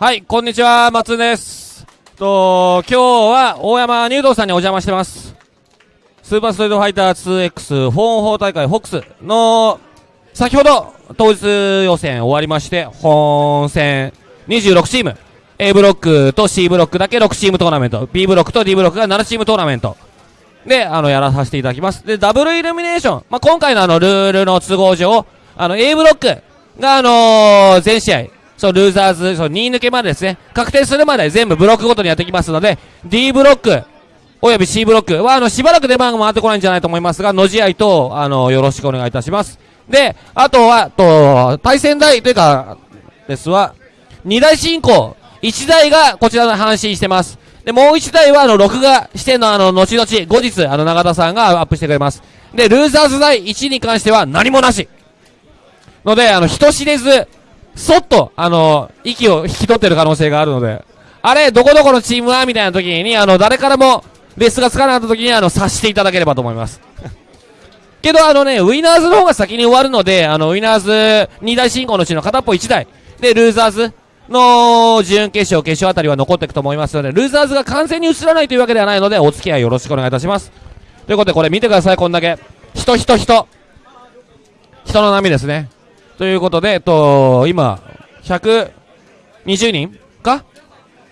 はい、こんにちは、松です。と、今日は大山入道さんにお邪魔してます。スーパーストリートファイター 2X フォン法大会ホックスの、先ほど当日予選終わりまして、本戦26チーム、A ブロックと C ブロックだけ6チームトーナメント、B ブロックと D ブロックが7チームトーナメント。で、あの、やらさせていただきます。で、ダブルイルミネーション。まあ、今回のあの、ルールの都合上、あの、A ブロックが、あのー全試合、そう、ルーザーズ、そう、2抜けまでですね、確定するまで全部ブロックごとにやってきますので、D ブロック、および C ブロックは、あの、しばらく出番が回ってこないんじゃないと思いますが、の試合と、あの、よろしくお願いいたします。で、あとは、と、対戦台というか、ですは、2台進行、1台がこちらの阪神してます。で、もう1台は、あの、録画しての、あの、後々、後日、あの、永田さんがアップしてくれます。で、ルーザーズ台1に関しては何もなし。ので、あの、人知れず、そっと、あの、息を引き取ってる可能性があるので、あれ、どこどこのチームは？みたいな時に、あの、誰からも、レスがつかなかった時に、あの、察していただければと思います。けど、あのね、ウィナーズの方が先に終わるので、あの、ウィナーズ2大進行のうちの片っぽ1台、で、ルーザーズの準決勝、決勝あたりは残っていくと思いますので、ルーザーズが完全に映らないというわけではないので、お付き合いよろしくお願いいたします。ということで、これ見てください、こんだけ。人、人、人。人の波ですね。ということで、えっと、今、120人か？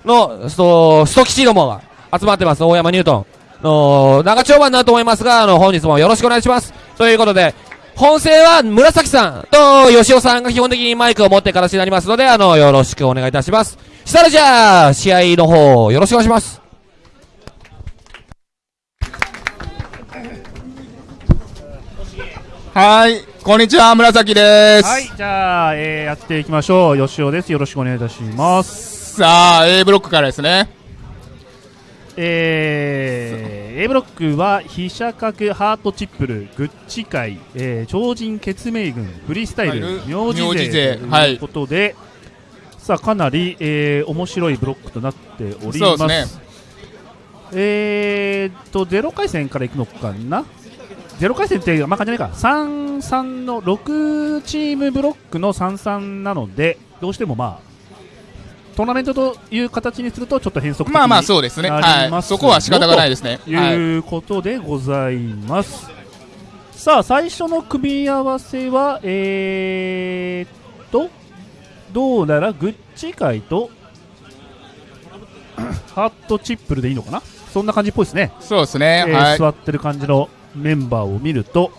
の、そう、スト吉どもが集まってます、大山ニュートン。の、長丁場になると思いますが、あの、本日もよろしくお願いします。ということで、本戦は紫さんと吉尾さんが基本的にマイクを持って形になりますので、あの、よろしくお願いいたします。したらじゃあ、試合の方、よろしくお願いします。はい、こんにちは、紫です。はい、じゃあ、えー、やっていきましょう。吉尾です。よろしくお願いいたします。さあ、A ブロックからですね。えー、A ブロックは、飛車角ハートチップル、グッチ会、えー、超人血明軍、フリースタイル、はい名字勢勢はいということで、さあ、かなり、えー、面白いブロックとなっております。そうですねえーっと、ゼロ回戦からいくのかな？ゼロ回戦って、まあ、感じないか、3、3の6チームブロックの3、3なので、どうしてもまあ、トーナメントという形にすると、ちょっと変則まあまあ、そうですね。なはい。そこは仕方がないですね。とはい。いうことでございます。さあ、最初の組み合わせは、えーっと、どうならグッチ界と ハートチップルでいいのかな？そんな感じっぽいですね。そうですね。えーはい。座ってる感じのメンバーを見ると、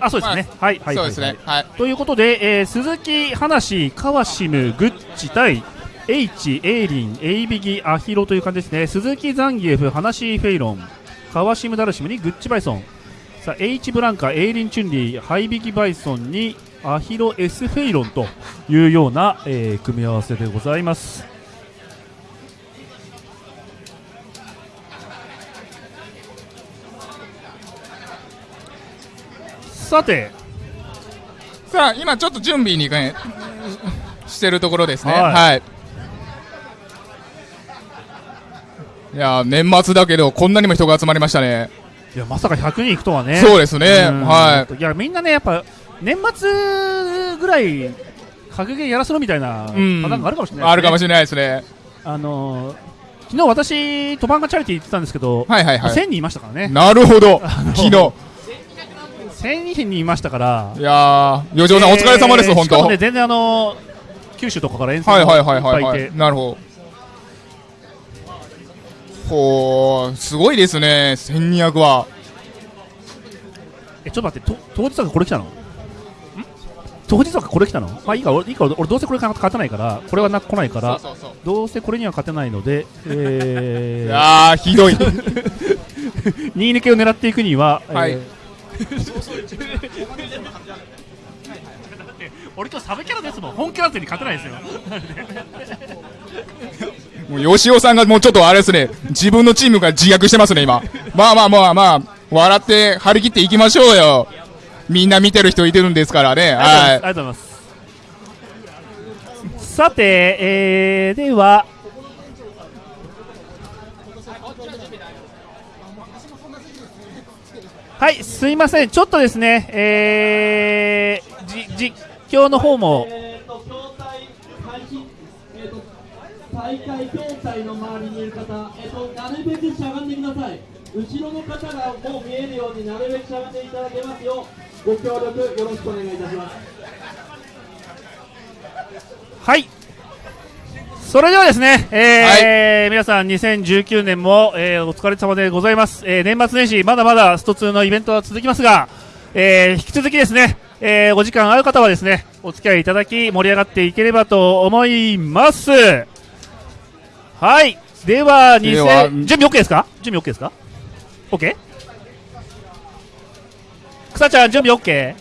あそうですね、はいはいそうですね。はい。ということで、えー鈴木、話、川シム、グッチ対 H、エイリン、エイビギ、アヒロという感じですね。鈴木、ザンギエフ、話、フェイロン、川シム、ダルシムにグッチ、バイソン。さあ、H ブランカ、エイリン、チュンリー、ハイビギ、バイソンにアヒロ、S フェイロンというような、えー組み合わせでございます。さて、さあ、今ちょっと準備にね、してるところですね。はいはい。いやー、年末だけど、こんなにも人が集まりましたね。いやまさか100人いくとはね。そうですね。うんはいやみんなねやっぱ年末ぐらい格ゲーやらせろみたいなパタい。ーンがあるかもしれない、あるかもししれないですね。あのー昨日私トバンガチャリティ行ってたんですけど、はいはいはい。1000人いましたからねなるほど。の昨日。1000人いましたから。いやー、余剰さんお疲れ様です、本当。ね全然あのー九州とかから遠征はいはいもはいはい。い、はいっぱいいて。なるほど。ほうすごいですね1200は。えちょっと待ってと当日はこれ来たの？ん？当日はこれ来たの？まあいいか俺いいか俺どうせこれ勝たないからこれはな来ないからそうそうどうせこれには勝てないので、えいー、やーひどい。2抜けを狙っていくには、はい。えー俺今日サブキャラですもん。本キャラ勢に勝てないですよ。もう吉尾さんがもうちょっとあれですね。自分のチームが自虐してますね今。まあまあまあまあ笑って張り切っていきましょうよ。みんな見てる人いてるんですからね。あはりがとうございます。さて、えー、でははい、すいません、ちょっとですね、えー、じ実況の方も、えーとえーと。大会筐体の周りにいる方、えっと、なるべくしゃがんでください、後ろの方がもう見えるようになるべくしゃがんでいただけますよう、ご協力よろしくお願いいたします。はいそれではですね、えー皆さん2019年も、えーお疲れ様でございます。えー年末年始、まだまだスト2のイベントは続きますが、えー引き続きですね、えーお時間ある方はですね、お付き合いいただき盛り上がっていければと思います。はい。では、では2000準備 OK ですか？準備 OK ですか ?OK? 草ちゃん、準備 OK?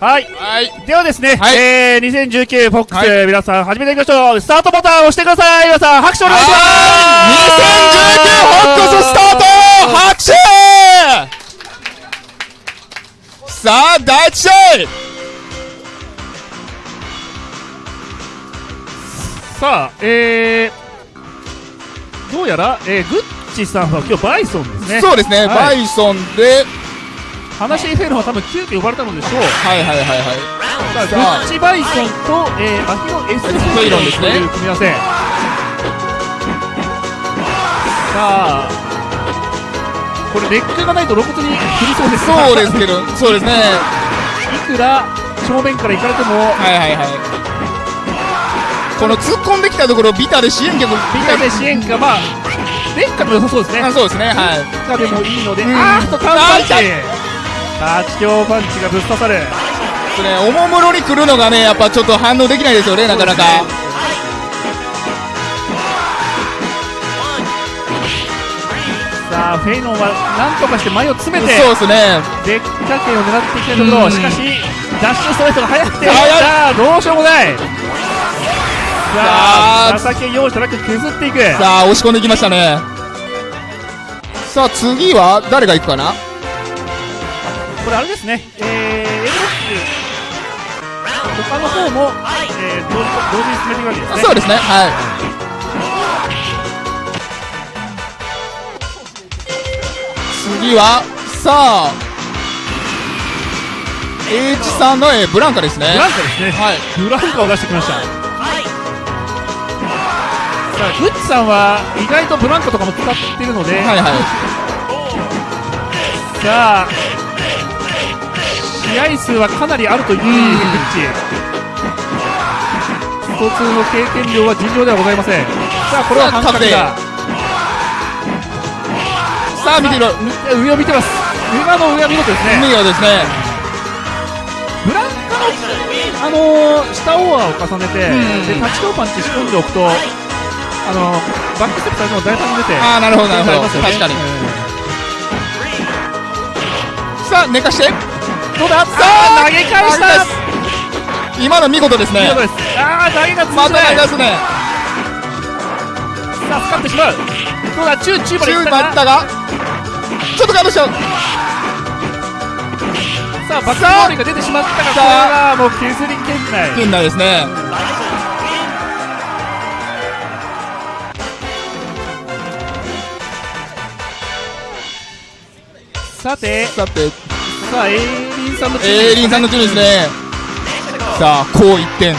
はい。はい。ではですね、はいえー、2019フォックス、はい皆さん始めていきましょう。スタートボタンを押してください。皆さん拍手お願いします。2019ホックススタート拍手さあ、第一試合さあ、えー、どうやら、えー、グッチさんは今日バイソンですね。そうですね、はいバイソンで、話しフェルは多分急遽呼ばれたのでしょう。はいはいはいはい。さあ、グッチバイソンと、えー、アヒロエスフフェイロンですねという組み合わせ。さあ、これレックがないと露骨に振りそうですがそうですけど、そうですね。いくら正面から行かれても、はいはいはい。この突っ込んできたところ、ビタで支援客、ビタで支援か、まあ、レッカでも良さそうですね。あそうですね、はい。でもいいので、うんあーっと、カウンターあタッチ強パンチがぶっ刺さる。それ、おもむろに来るのがね、やっぱちょっと反応できないですよね、なかなか。さあ、フェイノンはなんとかして前を詰めて、そうですね。デッカ圏を狙っていきたいところ、うんしかし、ダッシュストレートが速くて、さあ、どうしようもない。さあ、さあ情け容赦なく削っていく。さあ、押し込んできましたね。さあ、次は誰が行くかな？これあれですね、えー、エルロック、他の方も、えー、同時同時に進めていくわけですね。そうですね、はい。次は、さあ、H さんの、えーブランカですね。ブランカですね。はい。ブランカを出してきました。さあ、グッチさんは意外とブランカとかも使っているので、はいはい。さあ、試合数はかなりあると言っていいグッチ。スト2の経験量は尋常ではございません。さあ、これは半角だ。さあ、見てみろ。み上を見てます。今の上は見事ですね。見事ですね。ブランカの、あのー、下オーバーを重ねて、うんで、タッチローパンチ仕込んでおくと、あのー、バックステップされても大胆に出て、ああ、なるほど、なるほど。ね確かに。うんさあ、寝かして。どうださあ、投げ返した今の見事ですね。見事です。ああ、投げが通ますね。さあ、使ってしまう。どうだ、中、中まで行中ったが、ちょっとガードしちゃう。さあ、バックボールが出てしまったが、これはもう削り圏内。現代ですね。さて、さて、さあ、エイリンさんのチームエーリンさんの順位ですね。さあ、こう一点。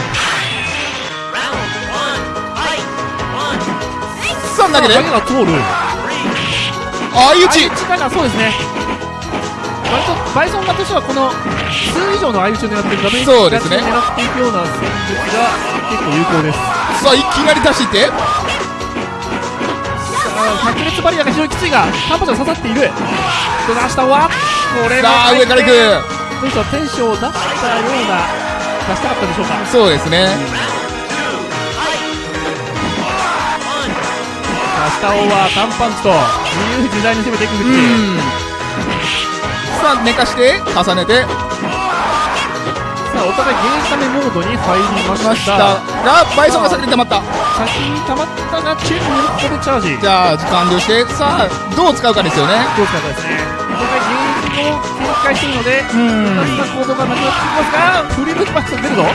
さあ、投げて投げ。が通る。相打ち。相打ちそうですね割とバイソン側としてはこの数以上の相打ちを狙っていくダメージそうですね狙っていくような戦術が結構有効ですさあ、いきなり出していって。さあ白熱バリアが非常にきついが半端じゃ刺さっているどうだ下はこれもさあ、上から行く。どうでしょうテンションを出したような出したかったでしょうかそうですね。下オーバー単パンチと自由自在に攻めていくグッチうん。さあ、寝かして、重ねて、さあお互いゲージためモードに入りましたが、バイソンが先に溜まった。先に溜まったがチェックにここでチャージじゃあ、時間量して、さあ、どう使うかですよね。どう使うかですね。お互いゲージを展開しているので、うん2つの行動がなくなってきますが、フリースが出るぞ。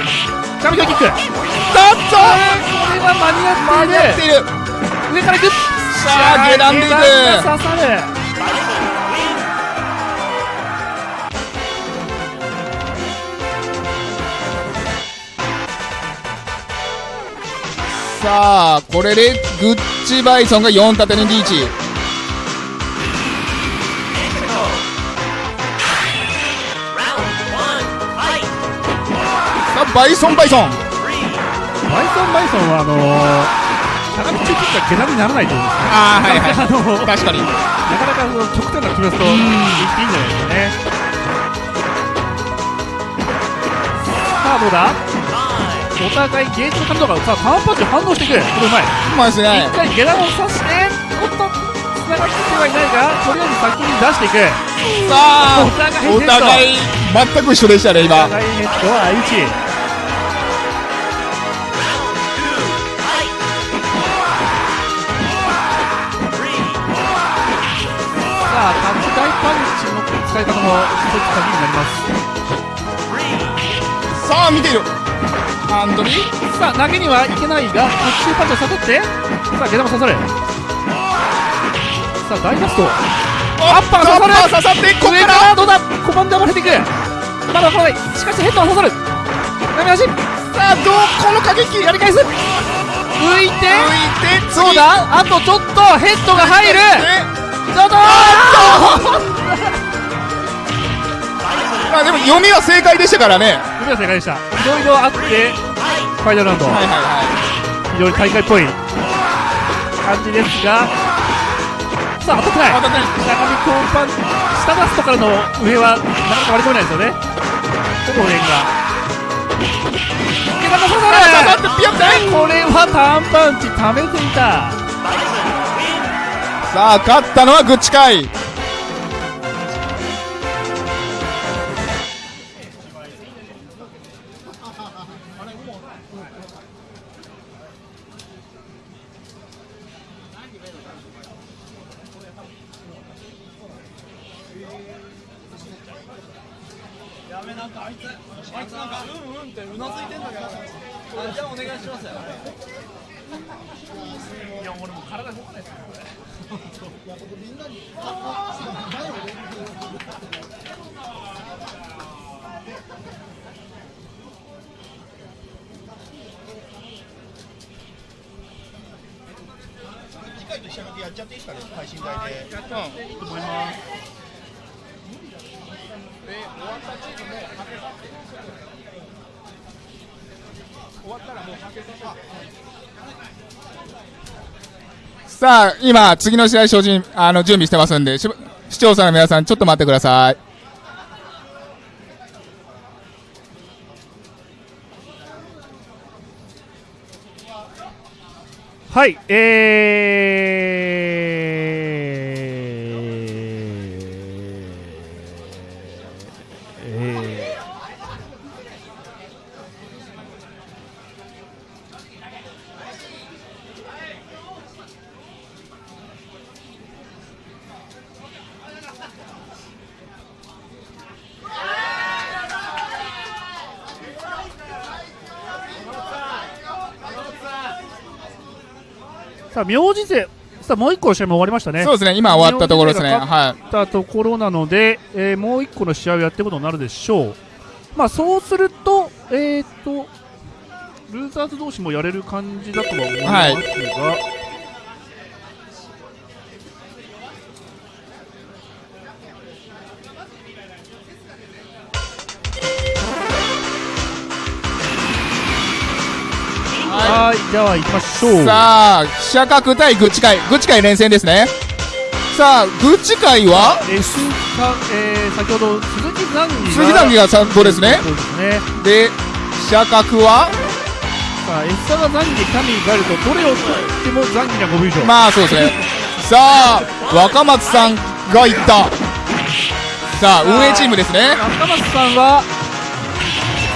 紙キック。さあ、これは間に合っている。上から行く。さあ、下段でいく。刺さる。さあこれでグッチバイソンが4立てにリーチバイソンバイソン。バイソンバイソンはあのー、長口切ったら毛並みにならないと思うんですねああはいはい。あのー、確かに。なかなか極端な決めすといいんじゃないですかね。さあどうだ？お互いゲージの角度がさあターンパンチ反応してくるこれうまいうまいですね。一回下段を刺しておっとつながってはいないがとりあえず先に出していく。さあお互い全く一緒でしたね今。お互いッは1使い方も一つ鍵になりますさあ見ているアンドリーさあ投げにはいけないが特殊パンチを誘ってさあ下段も刺さるさあ大ラスト。アッパーが刺さる刺さってここ上からどうだコマンドが出ていく。まだ来ないしかしヘッドは刺さる投げ足さあどうこの過激やり返す。浮いて浮いて次どうだあとちょっとヘッドが入る。ちょっとまあでも読みは正解でしたからね。海は正解でした。いろいろあってファイナルラウンド、はいはいは非常に大会っぽい。感じですが。さあ当たってない。たってない。中身コーンパン下ダストからの上はなかなか割り込めないですよね。ほぼレンがこれはター。ンパンチ溜めていた。さあ勝ったのはグッチカさあ今次の試合精進あの準備してますんで視聴者の皆さんちょっと待ってください。はい、えー、さあ、名字勢、さあ、もう一個の試合も終わりましたね。そうですね。今終わったところですね。はい。たところなので、えーもう一個の試合をやってことになるでしょう。まあ、そうすると、えー、と、ルーザーズ同士もやれる感じだとは思いますが、はい、では行きましょう。さあ記者角対グッチカイグッチカイ連戦ですね。さあグッチカイはえーすさえー先ほど鈴木残儀が鈴木残儀が参考ですね。そうですね。で記者角は？さあ、エスサが残儀、キャミー、ガルとどれを取っても残儀には5分以上。まあそうですね。さあ若松さんがいった。さあ運営チームですね。中松さんは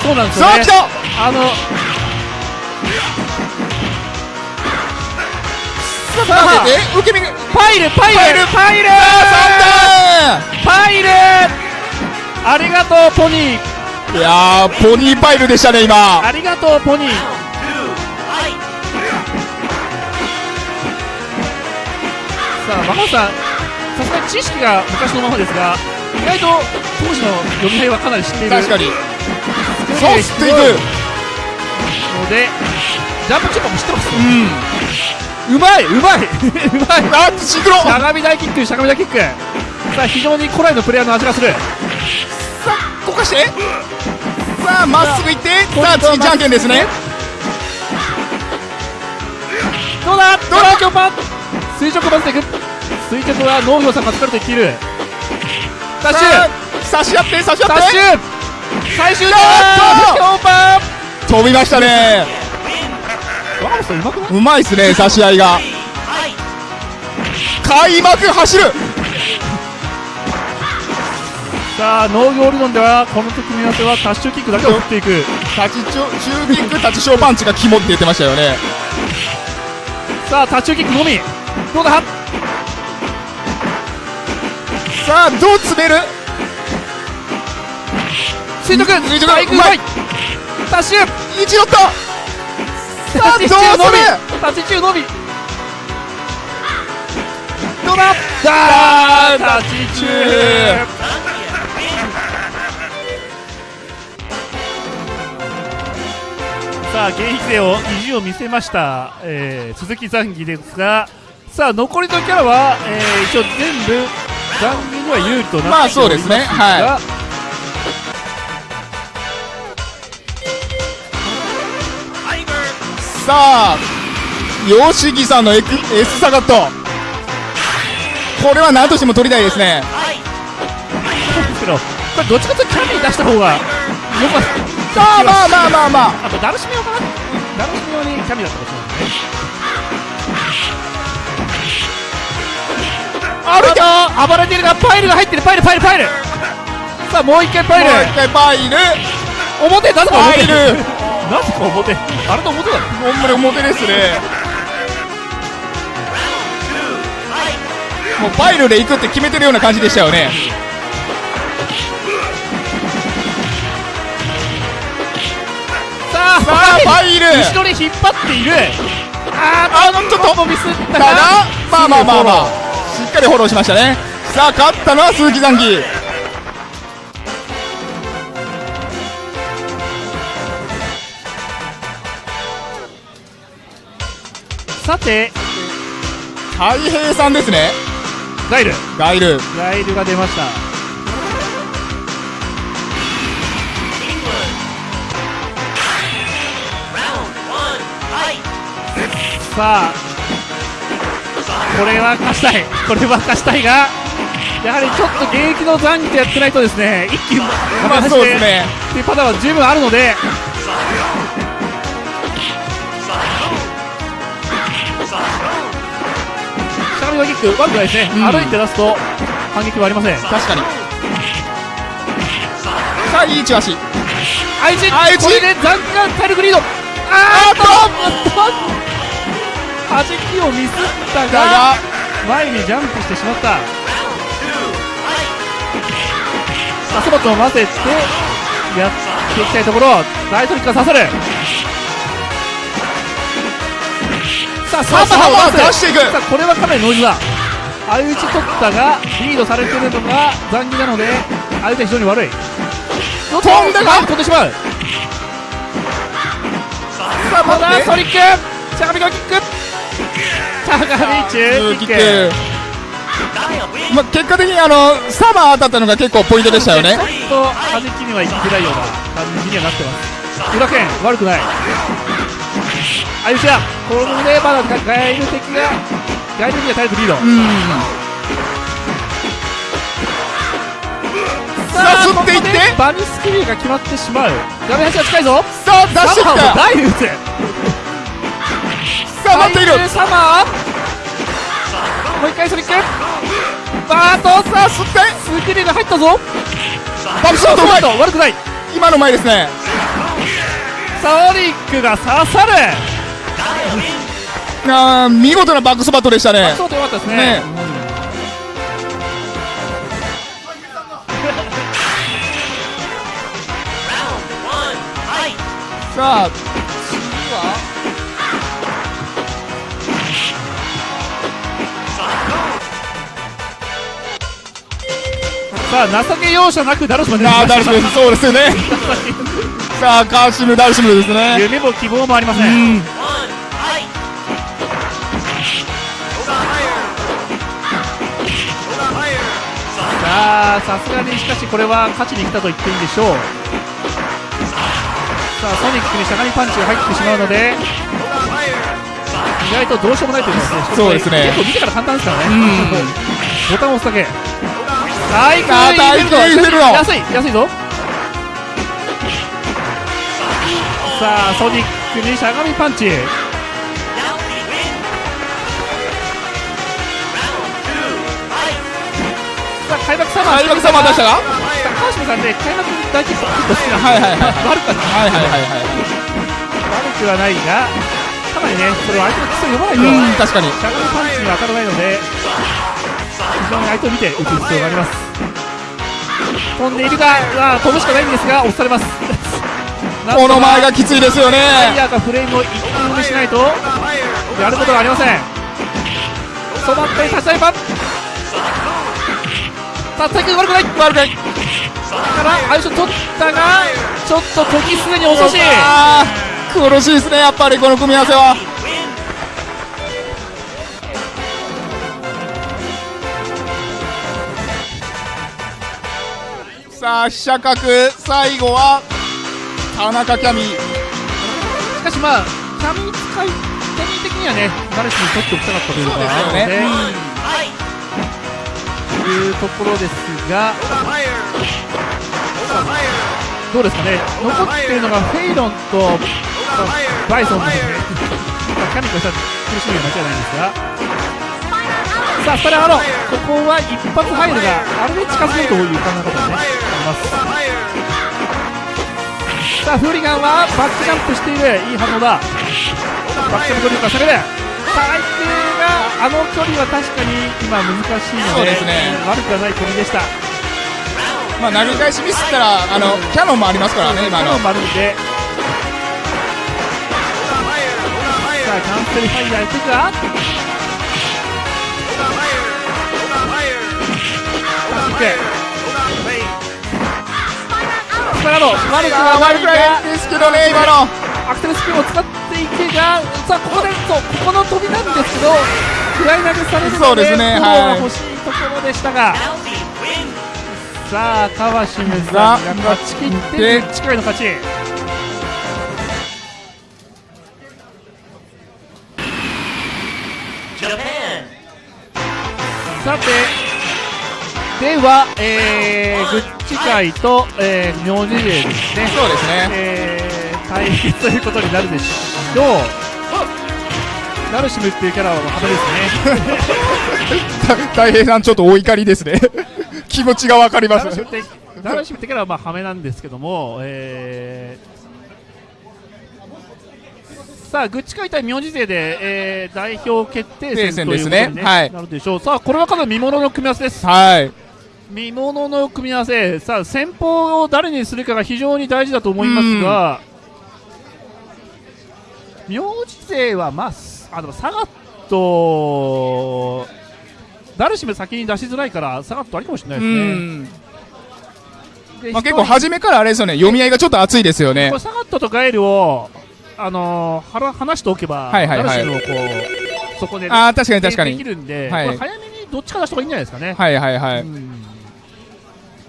そうなんですよね。さあ来た！あのさあ受け身がパイルパイルパイルパイル3パイルありがとうポニーいやーポニーパイルでしたね今ありがとうポニーさあママさんさすがに知識が昔のままですが意外と当時の読み合いはかなり知っている確かにそそうしていくのでジャンプチップも知ってますうん。うまいうまい。うまい。あ、シンクロ。しゃがみ大キックしゃがみ大キック。さあ非常に古来のプレイヤーの味がする。さあ、こかして。さあ、まっすぐ行って。さあ、次、じゃんけんですね。どうだ？どうだ？今日パン。垂直を混ぜていく垂直は農業さんが疲れている。ダッシュ差し合って、差し合って。ダッシュ最終やだった今日パン飛びましたね。うまい？っすね、差し合いが。開幕走る。さあ農業理論ではこの組み合わせはタッシュキックだけを振っていく立ちちょ、中キック、立ち小パンチが肝って言ってましたよね。さあタッチューキックのみどうだ？さあ、どう詰める？垂直垂直バイクうまいタッシュ一乗った。さあ、どうタッチ中のみ詰め。タッチ中のみどうだ？あータッチ中さあ現役勢を意地を見せました、えー鈴木残儀ですがさあ残りのキャラは、えー一応全部残儀には有利となっておりますが、まあそうですね。はさあ、吉木さんのエク S サガット。これは何としても取りたいですね。ですけどこれどっちかというとキャリー出した方がよかったさあ、まあまあまあまあ。あとダルシミ用かな。ダルシミ用にキャリーだったかもしれないあるよ暴れてるがパイルが入ってる。パイルパイルパイル。さあもう一回パイル。もう一回パイル。表なぜか表パイルなぜか表あれと表だろほんまに表ですね。もうパイルで行くって決めてるような感じでしたよね。さあさあ、パイル。後ろに引っ張っているああのちょっとミスっただ、まあまあまあまあ、しっかりフォローしましたね。さあ、勝ったのは鈴木残機。さて海平さんですね。ガイルガイル。ガイルが出ましたさあこれは勝ちたいこれは勝ちたいがやはりちょっと現役の残機でやってないとですね一気にまあそうですね。っていうパターンは十分あるのでしゃがみのキック悪くないですね、うん歩いて出すと反撃はありません確かに。さあ、いい位置足。相打ち相打ちこれで残機が体力リードあーっと弾きをミスったがが、前にジャンプしてしまったラスボットを混ぜてやっていきたいところ大トリックが刺さるさあサーバーを出していく。さあこれはかなりノイズだ。相打ち取ったがリードされてるのが残儀なので相手は非常に悪い。飛んだが飛んでしまうさあ、まだソニック。しゃがみのキック。しゃがみ中キック。まあ、結果的にあのサマー当たったのが結構ポイントでしたよね。ちょっと弾きにはいきづらいような感じにはなってます。裏剣悪くない相打ちだこれでまだガイル敵がガイルには体力リード。うん。さあ吸っていって。バルスキルが決まってしまう。画面端が近いぞ。さあ出してきた。ダイブ打つさあ待っている。サマー。もう一回ソニックバーッとさあ吸ってスキルが入ったぞ。バックショットうまい。悪くない。今の前ですね。ソニックが刺さるあー見事なバックスパットでしたね。そうでよかったですね。ね。さあ次は。さあ情け容赦なくダルスマン出てきあダルシムそうですよね。さあカーシムダルシムですね。夢も希望もありませうんあさすがにしかしこれは勝ちに来たと言っていいんでしょう。さあソニックにしゃがみパンチが入ってしまうので意外とどうしようもないというかですね。そうですね。結構見てから簡単ですからね。うん。ボタンを押すだけ。大工あー大工入れるの安い安いぞ。さあソニックにしゃがみパンチさあ開幕サマー開幕サマー出したか？高橋さんね開幕だけちょっと好きなんではいはいはい悪くはない。はいはいはいはい。悪くはないがかなりねそれを相手の基礎を読まないと。うん確かに。しゃがみパンチには当たらないので非常に相手を見て打つ必要があります。飛んでいるが飛ぶしかないんですが押されます。この前がきついですよファイねヤーがフレームを一点埋めしないとやることがありません。そのったり立ち上げパンさあ対空悪くない。悪くない。から相性取ったがちょっと時すでに遅し。あー苦しいですねやっぱりこの組み合わせは。さあ飛車角最後は田中キャミ。しかしまあキャミ使いキャミ的にはねダルシに取っておきたかったというのがあるので。そうですよね。いうところですがどうですかね？残っているのがフェイロンとバイソンでまあキャミーとしては苦しみは間違いないんですが。さあスタレアロここは一発入るがあれで近づけるという考え方がねあります。さあフーリガンはバックジャンプしている。いい反応だ。バックジャンプドリブルから攻める。さあ相手あの距離は確かに今難しいのでそうですね。悪くはない飛びでした。まあ投げ返しミスったらあのキャノンもありますからね今の。今の丸で。さあキャンセルファイヤーいくかいけスパラド悪くは悪くないですけどね今のアクセルスピンを使っていけがさあここでそうここの飛びなんですけどフライ投げされるのでそうですねが欲しいところでしたが、さあ川島さんが勝ち切ってで。近いの勝ち。さてでは、えー、グッチ会と、えー、明治勢ですね。そうですね。えー、対決ということになるでしょう。ダルシムっていうキャラは派手ですね。た 大平さんちょっとお怒りですね。気持ちがわかります。ダルシムってキャラはまあハメなんですけども、えー、さあグッチ会対名字勢で、えー、代表決定戦ということに、ねですねはいなるでしょうさあこれはかなり見ものの組み合わせです。はい。見ものの組み合わせ。さあ先方を誰にするかが非常に大事だと思いますが名字勢はまあすあでもサガットダルシム先に出しづらいからサガットありかもしれないでうすねまあ、結構初めからあれですよね。読み合いがちょっと熱いですよね。サガットとガエルを、あのー、はら話しておけば、はいはいはい。ダルシムをこうそこで、ね、ああ確かに確かできにるんで、はい。早めにどっちか出した方がいいんじゃないですかね。はいはいはい、うん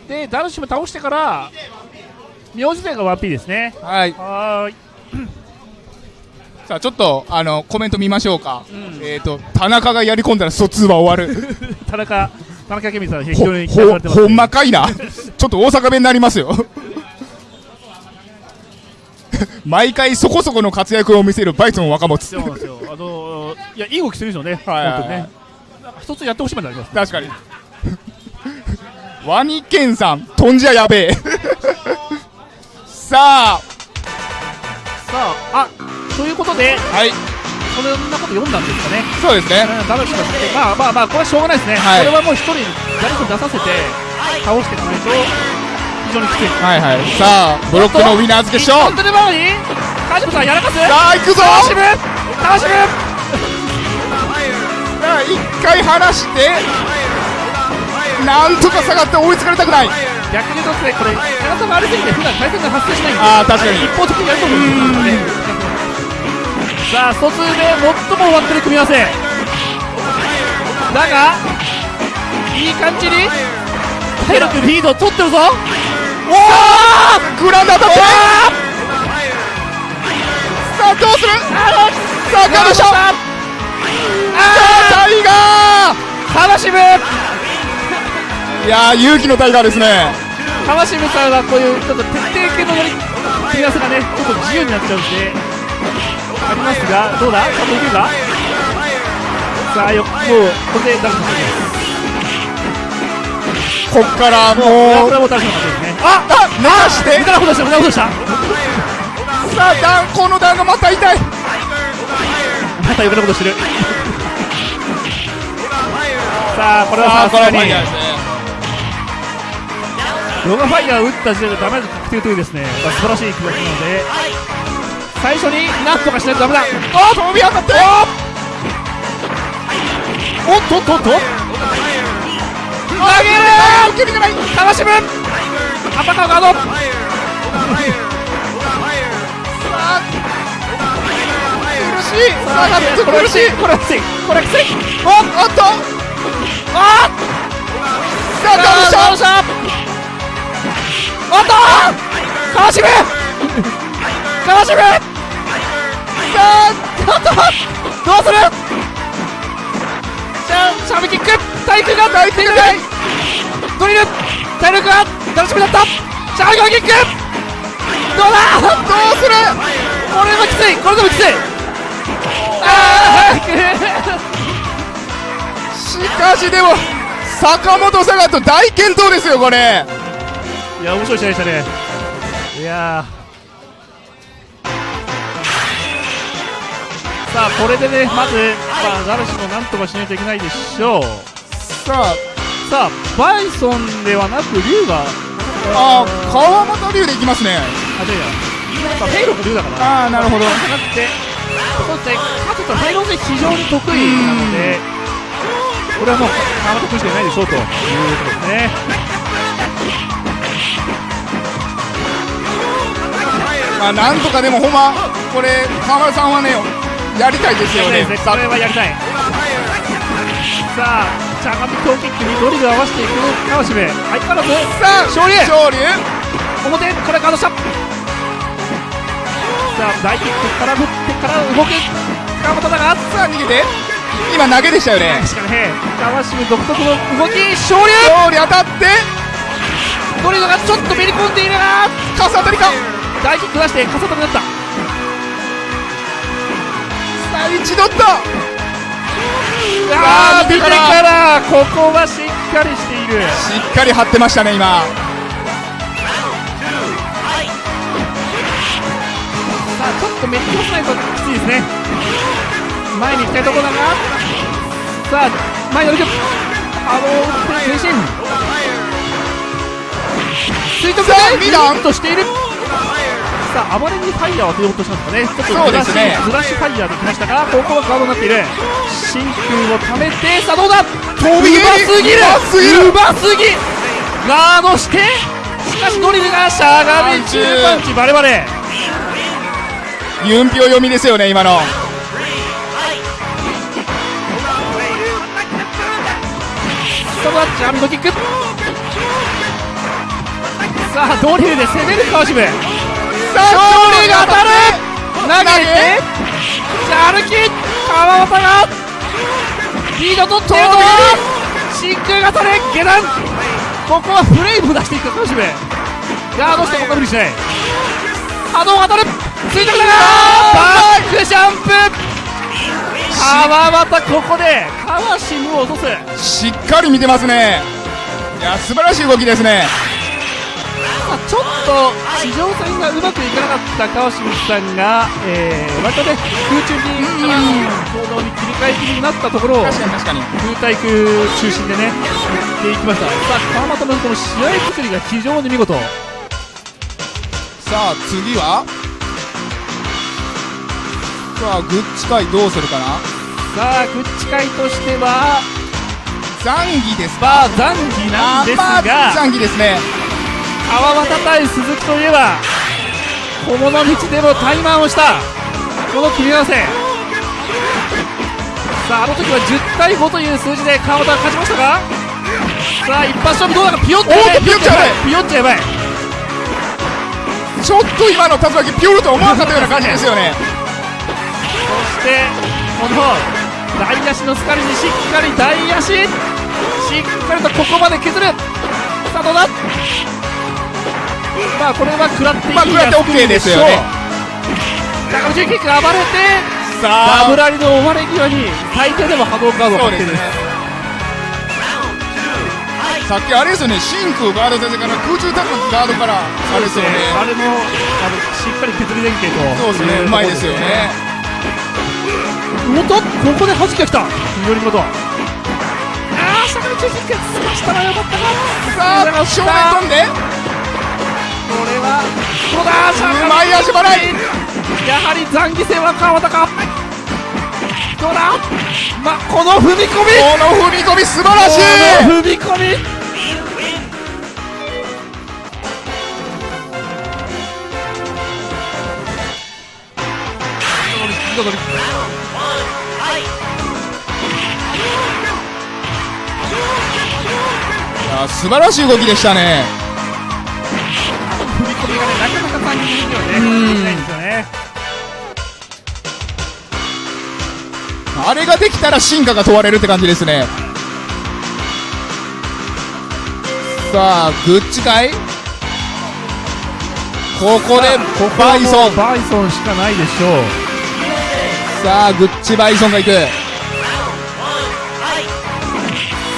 でダルシム倒してから名字勢が 1P ですね。はい。はーい。さあちょっとあのコメント見ましょうか、うん。えっ、と田中がやり込んだら疎通は終わる。田中田中健美さん非ほ常に期待さほれてます、ほんまかいな。ちょっと大阪弁になりますよ。毎回そこそこの活躍を見せるバイソン若松。そうなんですよ。あのーいやいい動きするんですよね。はいはいね。一つやってほしいまであります。確かに。ワニケンさん飛んじゃやべえ。さあ。さああということではい。そんなこと読んだんですかね。そうですね。うんダルシムがまあまあまあこれはしょうがないですね、はい。これはもう一人ダルシム出させて倒していかないと非常にきついはいはい。さあブロックのウィナーズ決勝一本出る前に川島さんやらかす。さあ行くぞ。川島川島さあ一回離してなんとか下がって追いつかれたくない。逆に言うとですねこれ長さが悪すぎて普段対戦が発生しないんであー確かに。一方的にやると思うんですよねさあ疎通で最も終わってる組み合わせ。だがいい感じに体力リード取ってるぞ。グランドアタックさあどうする？さあガードしたさあタイガカワシム。ーいやー勇気のタイガーですね。カワシムさんはこういうちょっと徹底系の乗り組み合わせがねちょっと自由になっちゃうんでありますがどうだ？ちゃんといけるか？さあよもうこれでダメです。こっからもう。これはもうダメですね。ああ寝かして。無駄なことした無駄なことした。さあダンこのダンがまた痛い。また余計なことしてる。さあこれはさすがに。ヨガファイヤーを打った時点でダメージ確定というですね、まあ、素晴らしい記録なので最初になんとかしないとダメだ。あ飛び当たっておっとっとっと。投げる受け身がないかわしむ。アパカーガード。苦しい。さあガッツこれは苦しい。これはきつい。これはきつい。おおっと。あさあガードした。おっと。かわしむ。かわしむ。さあおっとどうする？じゃあシャービキック。体育が体育がドリル体力が楽しみだった。シャービキック。どうだ？どうする？これはきつい。これでもきつい。あしかしでも坂本サガと大健闘ですよこれ。ーいや面白い試合でしたね。いやさあこれでねまず、まあ、ダルシもなんとかしないといけないでしょうさあさあバイソンではなく竜があー川本龍でいきますねあ、違う違う。やっぱフェイロンが竜だから。ああなるほどじゃなくて、そうですね、カトとフェイロン戦非常に得意なので、これはもう川本君しかいないでしょうということですね。まあなんとかでもほんまこれ川村さんはねやりたいですよね。ね、これはやりたい。さあ、しゃがみ強キックにドリル合わせていく。川島。相変わらず、さあ勝利勝利表、これガードした。さあ、大キックから振ってから動く川本だが、さあ逃げて。今投げでしたよね。確かにね、川島独特の動き、勝利勝利当たって。ドリルがちょっとめり込んでいるが、傘当たりか。大キック出して、かさとになった。さあ一度ったあー、見てかから、ここはしっかりしている。しっかり張ってましたね今さあ、ちょっとめっちゃ押さないときついですね。前に行きたいところだが、さあ、前に歩く。あのー、前進。垂直さあでミランとしている。さあ、あまりにファイヤーを当てようとしたんですかね。ちょっとずらし、そうですね。ずらしファイヤーできましたが、ここはガードになっている。真空をためて、さあどうだ？飛びうますぎる。うますぎ。ガードして。しかしドリルがしゃがみ中パンチバレバレ。ユンピョ読みですよね今の。さあドリルで攻める川島。さ勝利が当たる投げてじゃあ歩き川端がリード取っているという真空型で下段ここはフレーム出していく川島ガードしてここは無理しない波動が当たる垂直だがバックジャンプ川端ここで川島を落とすしっかり見てますねいや素晴らしい動きですねまあちょっと地上戦がうまくいかなかった川島さんが、えー、割とね空中に行動に切り替え気味になったところを確かに確かに。空対空中心でねやっていきました。さあ川又のこの試合作りが非常に見事。さあ次は？さあグッチ界どうするかな？さあグッチ会としてはザンギですバーザンギなんですあーまあザがンギですね川端対鈴木といえば小物道でもタイマンをしたこの組み合わせ。さああの時は10対5という数字で川端が勝ちましたがさあ一発勝負どうだか？ピヨッとやばいピヨッとやばい。ちょっと今の竜巻ピョルと思わなかったような感じですよね。そしてこの大足のスカルにしっかり大足。しっかりとここまで削る。さあどうだ？まあこれは食らっていいまあ食らって OK ですよね。高橋キック暴れてさあ。ダブラリの終わり際に最低でも波動カードを確定ですさっきあれですよね。真空ガード先生から空中高くガードからあれですよね。あれもあのしっかり削り連携とそうですね。うまいですよね。おっとここで弾きが来た。緑本ああ下から中キックすましたらよかったかさあ正面飛んではどうだうまい足払い。やはり残儀戦は川田か。どうだ？まこの踏み込み。この踏み込み素晴らしい。この踏み込み。あ素晴らしい動きでしたね込みがねなかなか残儀的にはねできないん。ですよねあれができたら進化が問われるって感じですね。さあグッチかい？ここでバイソン。バイソンしかないでしょう。さあグッチバイソンがいく。さ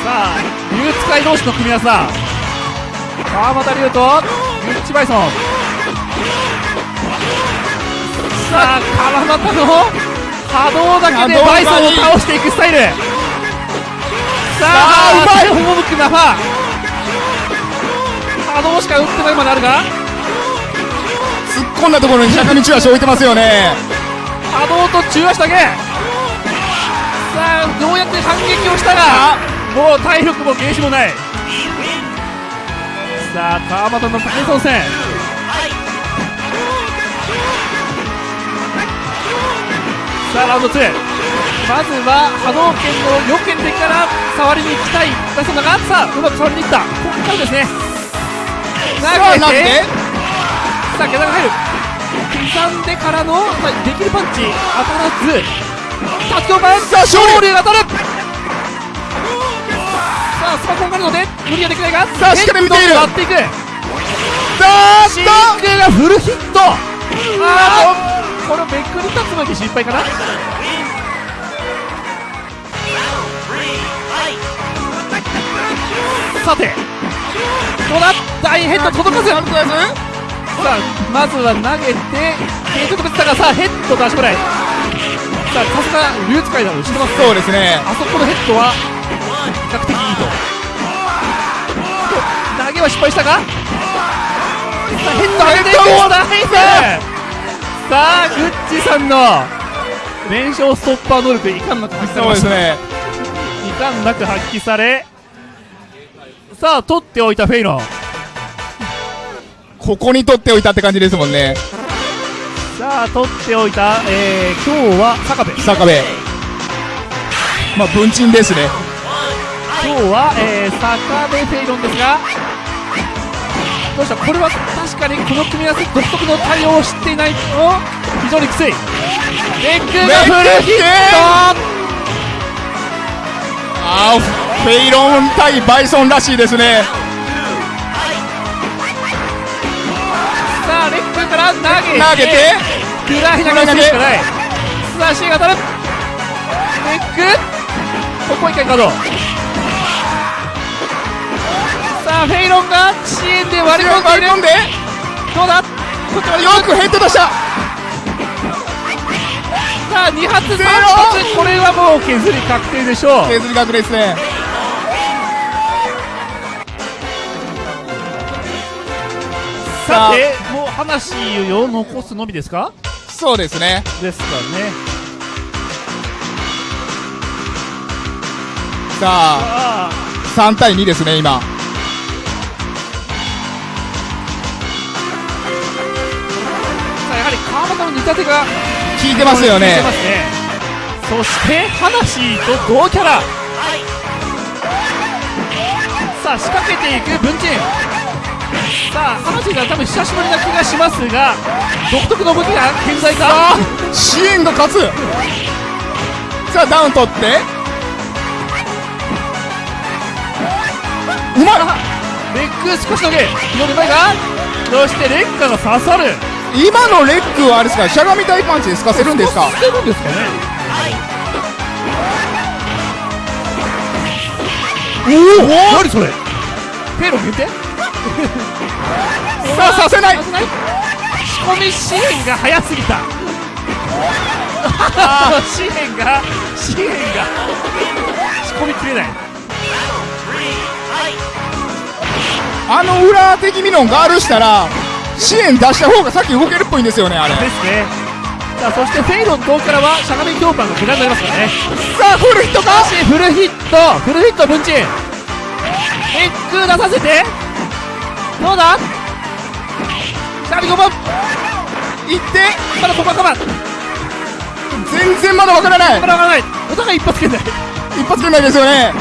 あ竜使い同士の組み合わせだ川又龍とグッチバイソン。さあ川又の波動だけでバイソンを倒していくスタイル。さあうまい手を向くナファ波動しか打ってないまであるが。突っ込んだところに坂道足置いてますよね。波動と中足だけ。さあようやく反撃をしたがもう体力もゲージもないさあ川端のバイソン戦さあラウンド2まずは波動拳の予見でから触りに行きたい。バイソンだがさあうまく触りにいった。ここからですね。さあなんで？さあ下段が入る。刻んでからの、まあ、できるパンチ。当たらず。達強パンさあ勝利。勝利が当たるさあスパコンがあるので無理はできないがさあしっかり見ている。割っていく。さあシンクがフルヒット。あーこれめくり竜巻心配かな。さてどうだ？大ヘッド届かず。さあまずは投げて継続でしたがさあヘッド出しこない。さあさすが竜使いだろ後ろます？そうですね。あそこのヘッドは比較的いいと。投げは失敗したがさあヘッド上げていくさあグッチさんの連勝ストッパー能力いかんなく発揮されました。ですねいかんなく発揮され。さあ取っておいたフェイロンここに取っておいたって感じですもんね。さあ取っておいた、えー、今日は坂部。坂部。まあ文鎮ですね今日は、えー、坂部フェイロンですがどうしたこれは確かにこの組み合わせ独特の対応を知っていないと非常にきつい。レッグがフルヒット。あーフェイロン対バイソンらしいですね。さあレッグから投げて投げて。フライ投げしかない。スラッシーが当たる。レッグここ一回カードフェイロンが支援で割り込んでいる。割り込んで。どうだ？よくヘッド出した。さあ2発3発これはもう削り確定でしょう。削り額ですね。さてもう話を残すのみですか？そうですね。ですかね。さあ。あ。3対2ですね今やはり川端の似た手が効いてますよね。ね。そして話と同キャラ。さあ仕掛けていく文鎮さあ話が多分久しぶりな気がしますが独特の動きが健在か？支援が勝つ。さあダウン取って。うまい。レッグ少しだけ。左前がそしてレッカが刺さる今のレッグはあれですか？しゃがみ大パンチで透かせるんですか？してるんですかね。おお！何それ？ペロ限定 さあさせない！させない仕込み支援が早すぎた。支援 が支援が。仕込みきれない。あの裏的ミノンガールしたら支援出した方がさっき動けるっぽいんですよねあれ。ですね。さあそしてフェイロン遠からはしゃがみ強パンが怪我になりますからね。さあフルヒットか？しフルヒット。フルヒット文鎮エッグ出させて。どうだ？しゃがみ5番いって。まだここは我慢全然まだわからない。まだわからない。お互い一発圏内一発くらいないですよね。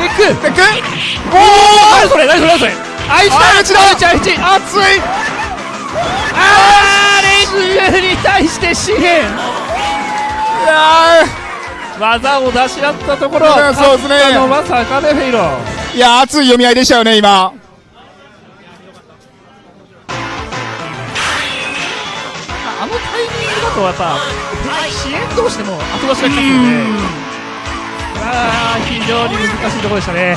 エッグ。テックお何それ何それ何それ愛知だ愛知だ愛知愛知熱いあーレッグに対して支援いや技を出し合ったところいやそうですね勝ったのは坂部フェイロいや熱い読み合いでしたよね今あのタイミングだとやっぱ支援同士でも後出しがきますよねあ非常に難しいところでしたね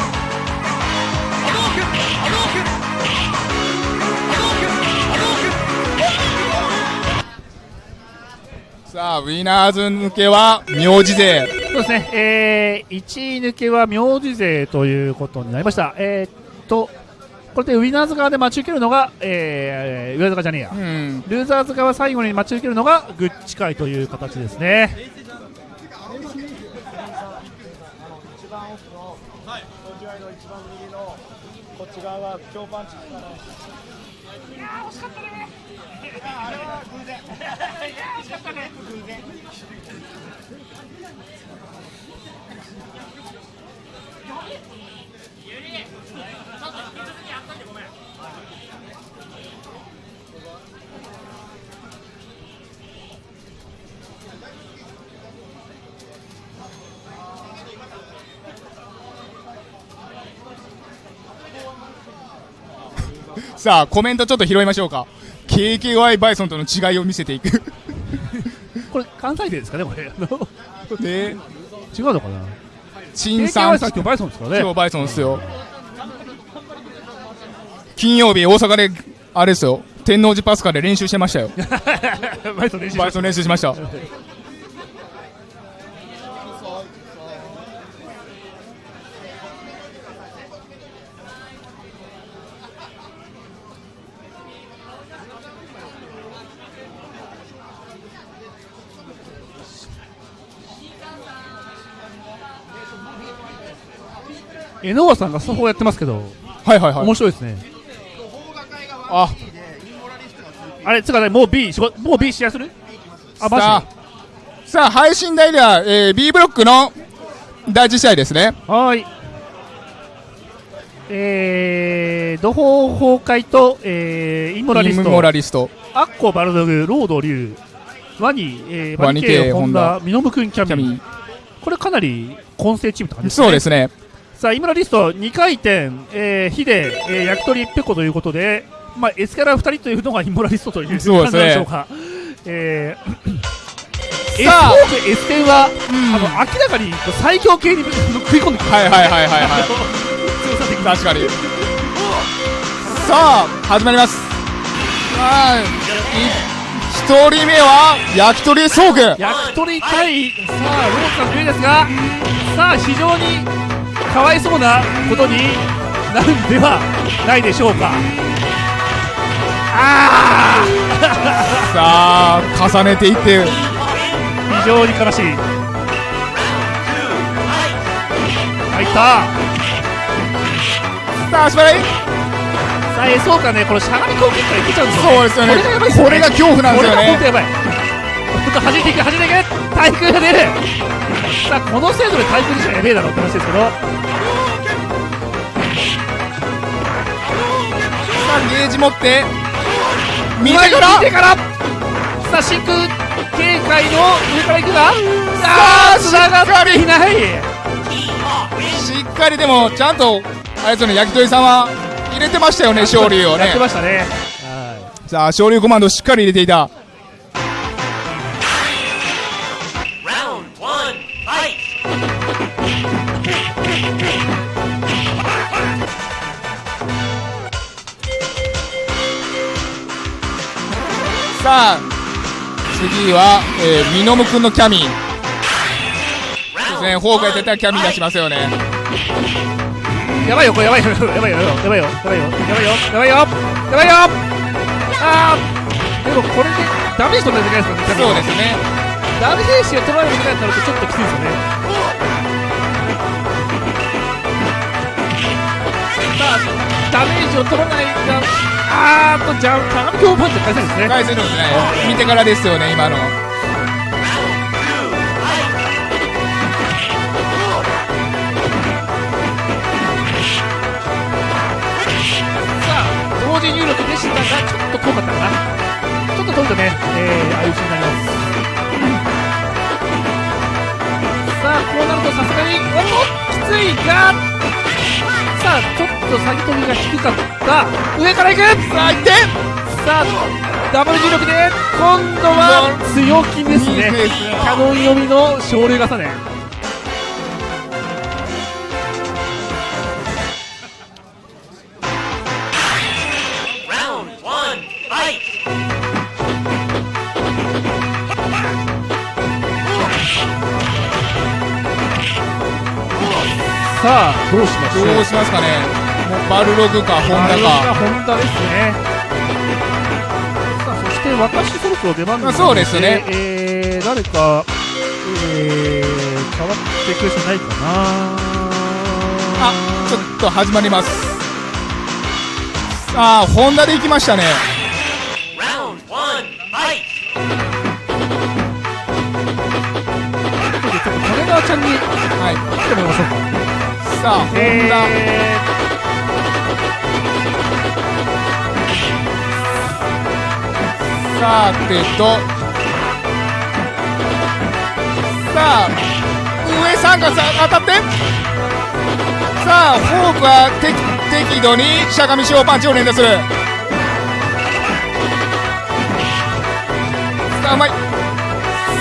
さあウィナーズ抜けは名字勢。そうですね、えー、1位抜けは名字勢ということになりました。えー、っとこれでウィナーズ側で待ち受けるのが、えー、上坂じゃねえや、うん。ルーザーズ側最後に待ち受けるのがグッチ会という形ですねさあコメントちょっと拾いましょうか。KKY バイソンとの違いを見せていく。これ関西勢ですかねこれ。で違うのかな？陳さん。今日バイソンですからね。今日バイソンですよ。金曜日大阪であれですよ。天王寺パスカで練習してましたよ。バイソン練習しました江ノ和さんがスタッフをやってますけどはいはいはい。面白いですね。あ。あれつうかねもう B しごもう B 試合する？あ。マジさあさあ配信台では、えー B ブロックの第一試合ですね。はーい。えー、土方崩壊と、えー、インモラリスイント、モラリスト。アッコ、バルドグ、ロード、リュウ、ワニ、えー、ワニバニケイ、系ホンダ、ミノムクン、キャミこれかなり混成チームって感じですね。そうですねさあ、インモラリスト、2回転、えー、ヒデ、えー、焼き鳥ペコということで、まあ、エスキャラ2人というのがインモラリストという感じでしょうか。えー、エスさあフォーク、エステンは、あの、明らかに最強系に食い込んでくる。はいはいはいはいはい強さ的に。確かに。さあ始まります。さあい。一人目は焼き鳥ソーグ焼き鳥対さあロースが強いですがさあ非常にかわいそうなことになるんではないでしょうか。あさあ重ねていって。あ非常に悲しい。入った。さあ足払い。さあえそうかね。このしゃがみ攻撃からいけちゃうんですよ、そうですよね。これが恐怖なんですよこれが本当ねやばい。本当弾いていく弾いていく。対空が出るさあこの精度で対空じゃやべえだろって話ですけど。さあゲージ持って。見てから。見てから。さあ真空警戒の上からいくが。ああ下がっていない。しっかりでもちゃんとあいつの焼き鳥さんは入れてましたよね昇利をね。やってましたね。さあ昇利コマンドしっかり入れていた。さあ次は、えー、ミノム君のキャミ。そうですねフォークやってたらキャミ出しますよね。やばいよこれやばいよやばいよやばいよやばいよやばいよやばいよやばいよあーでもこれでダメージ取らないといけないですからねそうですね。ダメージを取らないといけないとなるとちょっときついですよね。さあダメージを取らないがあーっとじゃあ鏡強パンチ返せるんですね。返せるんですね。見てからですよね今の!さあ同時入力でしたがちょっと遠かったかな。ちょっと遠いとね、えー、ああいうシーンになります。さあこうなるとさすがにおっときついがさあちょっと下げ飛びが低かった。上から行く！さあ行って！さあダブル重力で今度は強気ですね。キャノン読みの昇竜重ねさあどうしましょうどうしますかね。もうバルログかホンダか。ホンダですね。さあそして私そろそろ出番なのあそうですね。えー、誰かえー、変わってくる人ないかな。あちょっと始まります。さあホンダで行きましたね。ことでちょっと金川ちゃんにはい。来てもらいましょうかさあホンダ、さてと。さあ上さんがさ当たって。さあフォークは適度にしゃがみ小パンチを連打する。さあうまい。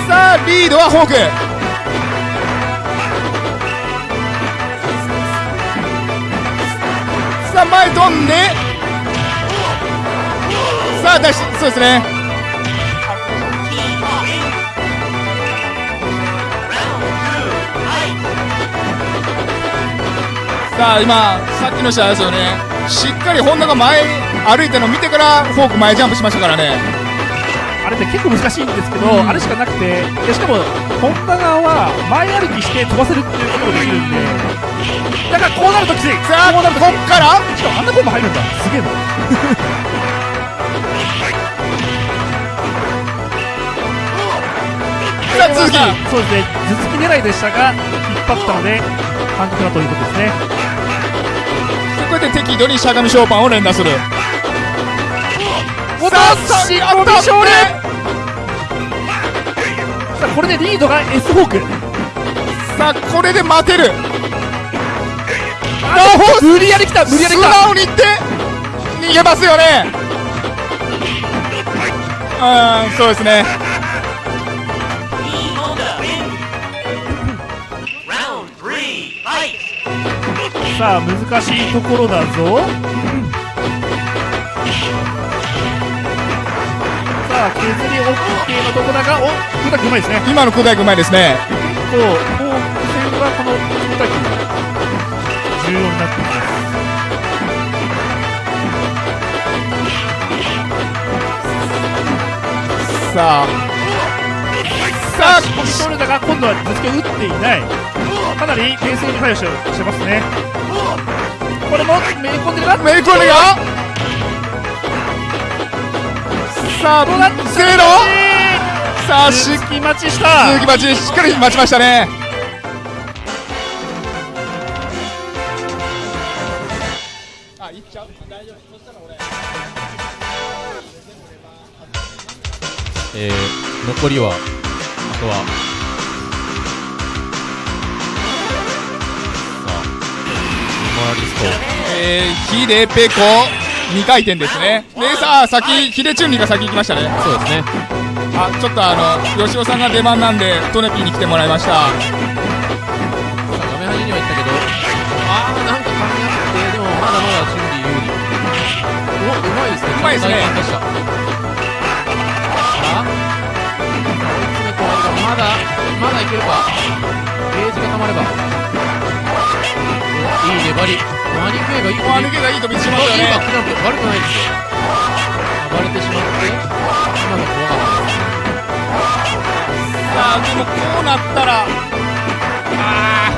さあリードはフォーク。さあ前飛んで。さあ出しそうですね!さあ今さっきの試合ですよね。しっかり本田が前歩いたのを見てからフォーク前ジャンプしましたからね。ー、あれって結構難しいんですけど、あれしかなくてでしかも本田側は前歩きして飛ばせるっていうことができるんでだからこうなるときついさあここうなるとっから？しかもあんなコンボ入るんだ。すげえな。さあ続き。そうですね。頭突き狙いでしたが引っ張ったので半角だということですね。こうやって適度にしゃがみ小パンを連打する。おっとさあしっこび勝利。さあこれでリードが S ホーク。さあこれで待てる。あ無理やり来た無理やり素来た。直にいって逃げますよね。うんそうですね。E! さあ難しいところだぞ。さあ削り OK のとこだがお古田君うまいですね。今の小田君うまいですね。結構になってきますさあさあコミショルダが今度は頭突きを打っていない。かなり冷静に対応してますね。これもめり込んでるがメイクオネがさあどうだ？ゼロ。さあし続き待ちした。鈴木待ち。しっかり待ちましたね残りはあとは。さあモラリスト。えー、ヒデペコ。2回転ですね。でさあ先ヒデチュンリが先行きましたね。そうですね。あちょっとあの吉尾さんが出番なんでトネピーに来てもらいました。画面端には行ったけど。あーなんか噛み合って。でもまだまだチュンリー有利。おうまいですね。うまいですねまだいけるか。ゲージが溜まれば。おいい粘り。マニクエがいい。あ抜けがいい飛びしましたね。クジャンプ。悪くないで。すよ暴れてしまって。今の怖かったですさあでもこうなったら。あ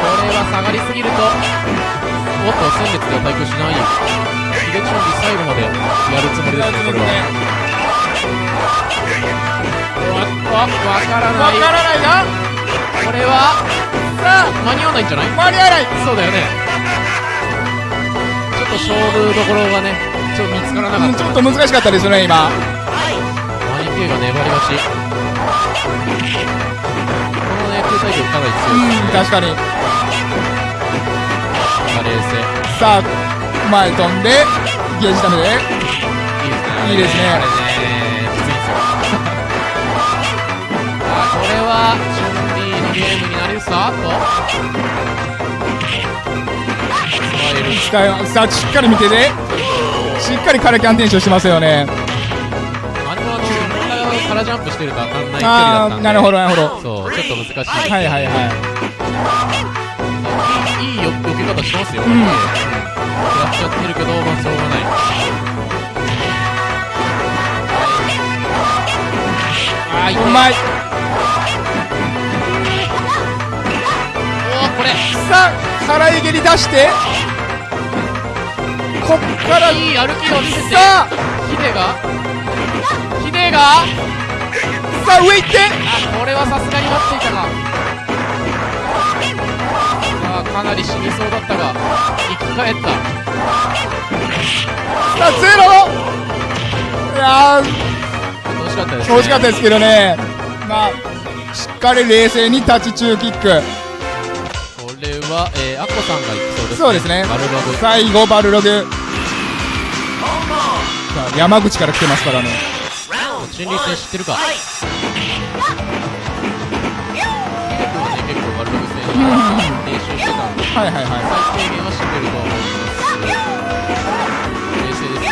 これは下がりすぎると。おっと先月では対空しないヒデチョンリ最後までやるつもりですねこれはわわわからわない。からないがこれはさあ間に合わないんじゃない？間に合わない。そうだよね。ちょっと勝負どころがねちょっと見つからなかった。うんちょっと難しかったですね今。マニケイが粘り勝ち。このね空対局かなり強いですうん確かに。さあ冷静。さあ前飛んでゲージダメでいいですね。いいですね。あれねはリーのゲームになりますかと。さあしっかり見てでしっかりカラキャンテンションしてますよね。あれはあの真ん中からジャンプしてると当たんない距離だったんで。ああなるほどなるほど。そうちょっと難しいはいはいはいいい。いいよ避け方してますよ、ん。やっちゃってるけどまあしょうがない。あーいうまいれさあ腹い蹴り出して。こっから。いい歩きを見せて。さあ。ヒデが？ヒデが？さあ上行って。あこれはさすがに待っていたかさあかなり死にそうだったが。生き返った。さあゼロ。いやー。惜しかったです、惜しかったですけどね。まあしっかり冷静にタッチ中キックは、えー、アッコさんが行きそうですね。そうですね。バルバブ最後バルログ。さあ山口から来てますからね。リー戦知ってるか。はね結構バルバブ戦練習してたん。ではいはいはい。最低限は知ってると思います冷静です。ね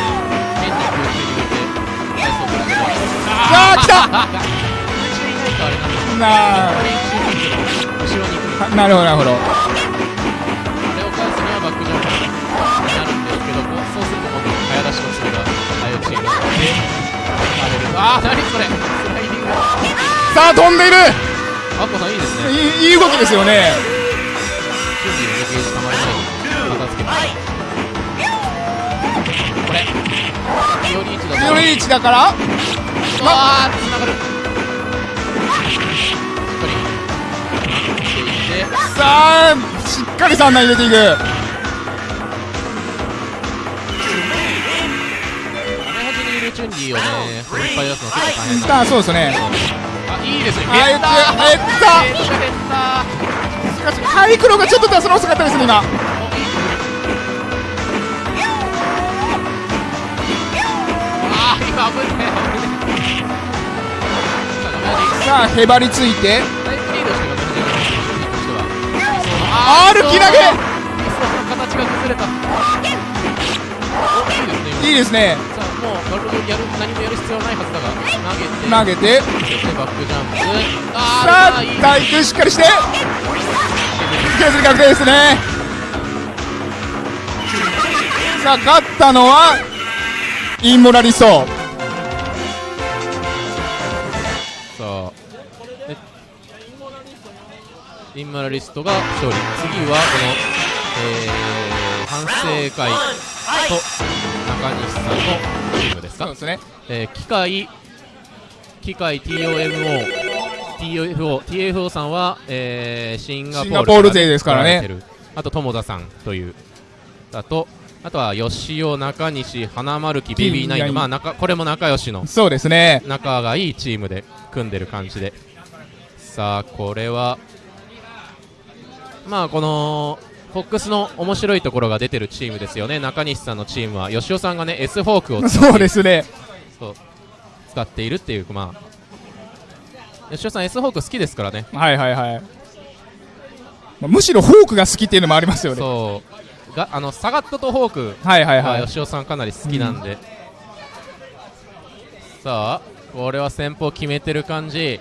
変に空中に入れて体操からあー来た なあなるほどなるほど何それ？さあ飛んでいる。アッコさんいいですね。いいいい動きですよね。準備のゲージたまりない。片付けこれ。ピオリーチだとピオリーチだから。ああつながる。しっかりしていってさあしっかり3段入れていく。チュンリーをねぱい。出すの結構大変なんでさあそうですね。あいいですね。あえてあえゲットゲットしかしハイクロがちょっと出すの遅かったですね今あー今危ねさあへばりついて。歩き投げ。いいですねいいですねさあもうバルやる何もやる必要ないはずだが投げて投げて。バックジャンプ。あさあーいい。対空しっかりして。削り確定ですね。さあ勝ったのはインモラリストさあえインモラリストが勝利。次はこの、えー、反省会と中西さんのチームですか？そうですね。えー機械機械 TOMO TFO, TFO さんは、えーシンガポールシンガポール勢ですからね。あと友田さんというあとあとは吉尾中西花丸木ベビーナインのまあ仲これも仲良しのそうですね。仲がいいチームで組んでる感じで。さあこれはまあこのフォックスの面白いところが出てるチームですよね中西さんのチームは吉尾さんがね S フォークを使ってそうですね。そう使っているっていうまあ吉尾さん S フォーク好きですからねはいはいはい。まあむしろフォークが好きっていうのもありますよね。そうがあのサガットとフォークはいはいはいは。吉尾さんかなり好きなんで、さあこれは先方決めてる感じ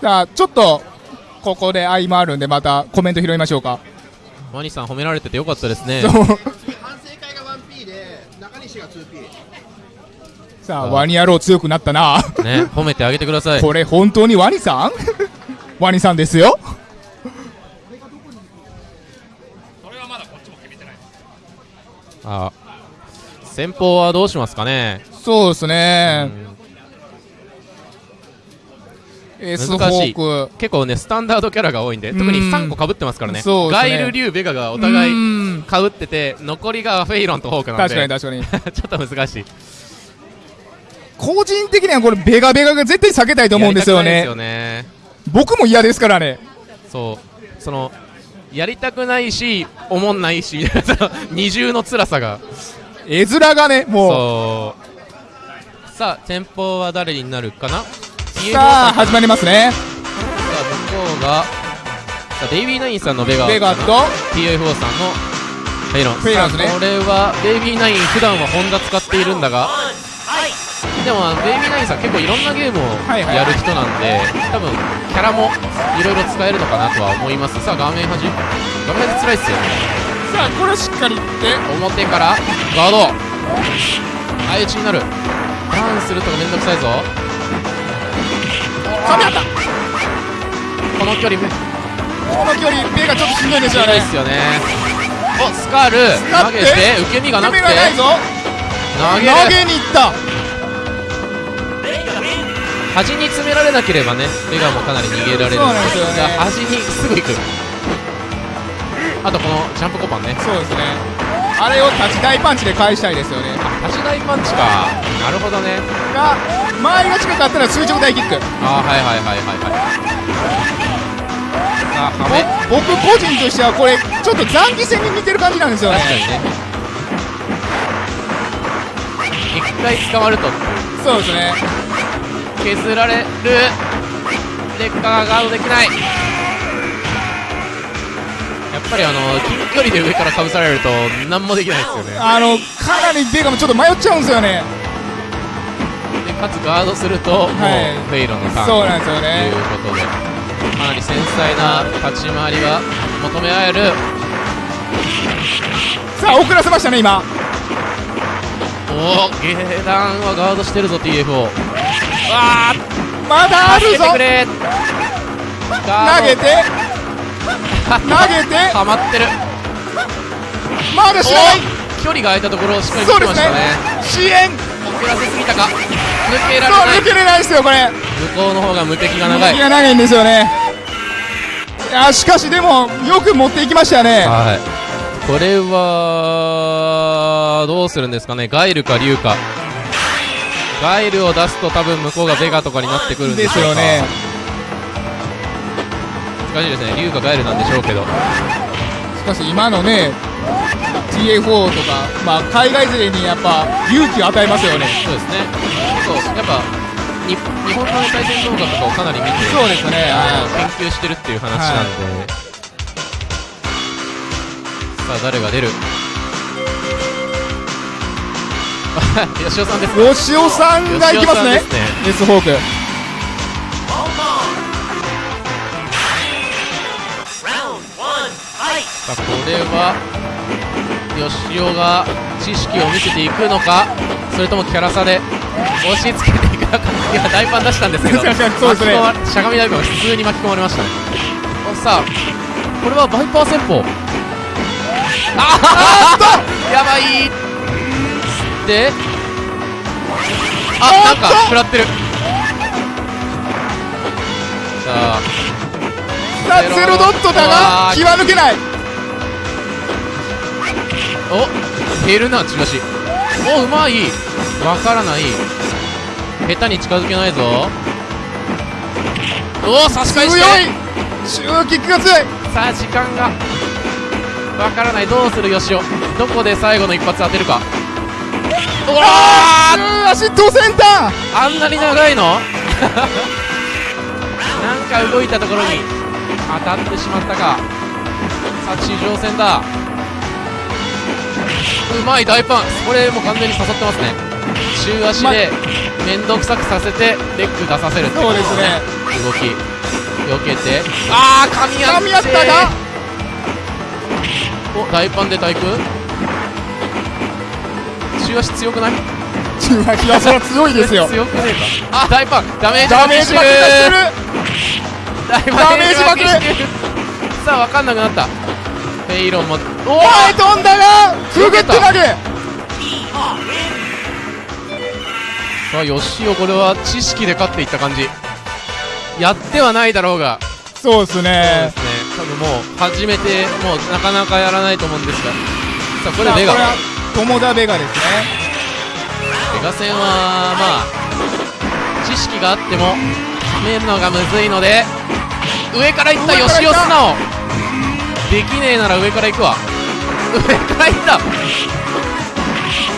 さあ、ちょっと、ここで合間あるんで、またコメント拾いましょうか。ワニさん褒められててよかったですね。そう。反省会が 1P で中西が 2P さあ、ワニ野郎強くなったな。ね褒めてあげてください。これ本当にワニさん？ワニさんですよ。あ先方はどうしますかね、そうですうね。んい。ーク。結構ねスタンダードキャラが多いんで特にうん3個かぶってますからね。ね。ガイル、リュウ、ベガがお互ういん。かぶってて残りがフェイロンとホークなんで。確かに確かに。ちょっと難しい。個人的にはこれベガベガが絶対避けたいと思うんですよね。ね。僕も嫌ですからね。そう。そのやりたくないしおもんないし 二重の辛さが。絵面がね、もそう。さあ先方は誰になるかな？う。さあ、始まりますね。さあ向こうがさあベイビーナインさんのベガベガと、TIF4 さんのフェイロン。フェイロンですねこれはベイビーナイン普段はホンダ使っているんだがでもベイビーナインさん結構いろんなゲームをやる人なんで、多分キャラもいろいろ使えるのかなとは思います。さあ画面端。画面端辛いっすよさあ、これをしっかりいって、表からガード。相打ちになる。ターンするとかめんどくさいぞ噛み合った。この距離めこの距離、ベガちょっとしんどいですよね。いっ。すよね。おスカール。投げて受け身がなくて。ベガないぞ。投げに行った。端に詰められなければねベガもかなり逃げられるんですよね。じゃあ端にすぐ行く。あとこのジャンプコパンね。そうですね。あれを立ち台パンチで返したいですよね。端台パンチか。なるほどね。が、周りが近かったら垂直大キック。あーはいはいはいはいはい。さあハメぼ僕個人としてはこれちょっと残機戦に似てる感じなんですよね。確かにね。一回捕まると。そうですね。削られる。デッカーガードできないやっぱりあの近距離で上からかぶされると何もできないですよね。あのかなりベガもちょっと迷っちゃうんですよね。でかつガードすると、もうはい。フェイロンのターンそうなんですよといね。うことでかなり繊細な立ち回りが求められる。さあ遅らせましたね今。おお下段はガードしてるぞ TFO わあまだあるぞ。投げて。投げて。はまってる。まだ知らない。お距離が空いたところをしっかりそうです見てましたね。ね。支援。遅らせすぎたか。抜けられない。抜けれないですよこれ。向こうの方が無敵が長い。気が長いんですよね。いやしかしでもよく持っていきましたよね。はい。これはどうするんですかね。ガイルかリュウか。ガイルを出すと多分向こうがベガとかになってくるんでですよね難しいですね。リュウかガイルなんでしょうけど。しかし今のね TA4 とか、まあ、海外勢にやっぱ勇気を与えますよね。そうですね。結構やっぱに日本の対戦動画とかをかなり見てそうですね。研究してるっていう話なんで、さあ誰が出る？吉尾さんです吉尾さんがいきますね。すね。S フォークさあこれは吉尾が知識を見せていくのかそれともキャラ差で押し付けていくのかいや大パン出したんですけど確かにそうですね。しゃがみ大パンが普通に巻き込まれましたね。おさあこれはバイパー戦法。ああやばいであなんか食らってるさあさあゼロドットだが気は抜けないお減るな中足おうまい。わからない。下手に近づけないぞ。おお差し返強して。い。シューキックが強い。さあ時間が。わからない。どうするよしおどこで最後の一発当てるか。うわあーー足ドセンタあんなに長いの？なんか動いたところに当たってしまったか。さあ地上戦だうまい大パンこれもう完全に誘ってますね。中足で面倒くさくさせてレッグ出させるって。そうですね。動き避けて。ああ噛み合って。ったがお大パンで対空。中足強くない？ー中足はそれは強いですよ。強くねえか。あ大パン。ダメージダメージ負け出してる。大パンダメージ負けして。るさあ分かんなくなったフェイロンもおお前飛んだがくぐって投げさあ吉尾これは知識で勝っていった感じ。やってはないだろうが。そうですそうでねすね。多分もう初めてもうなかなかやらないと思うんですが。さあこれベガ。友田ベガですね。ベガ戦はまあ知識があっても決めるのがむずいので上からいった吉尾素直できねえなら上から行くわ。上から行った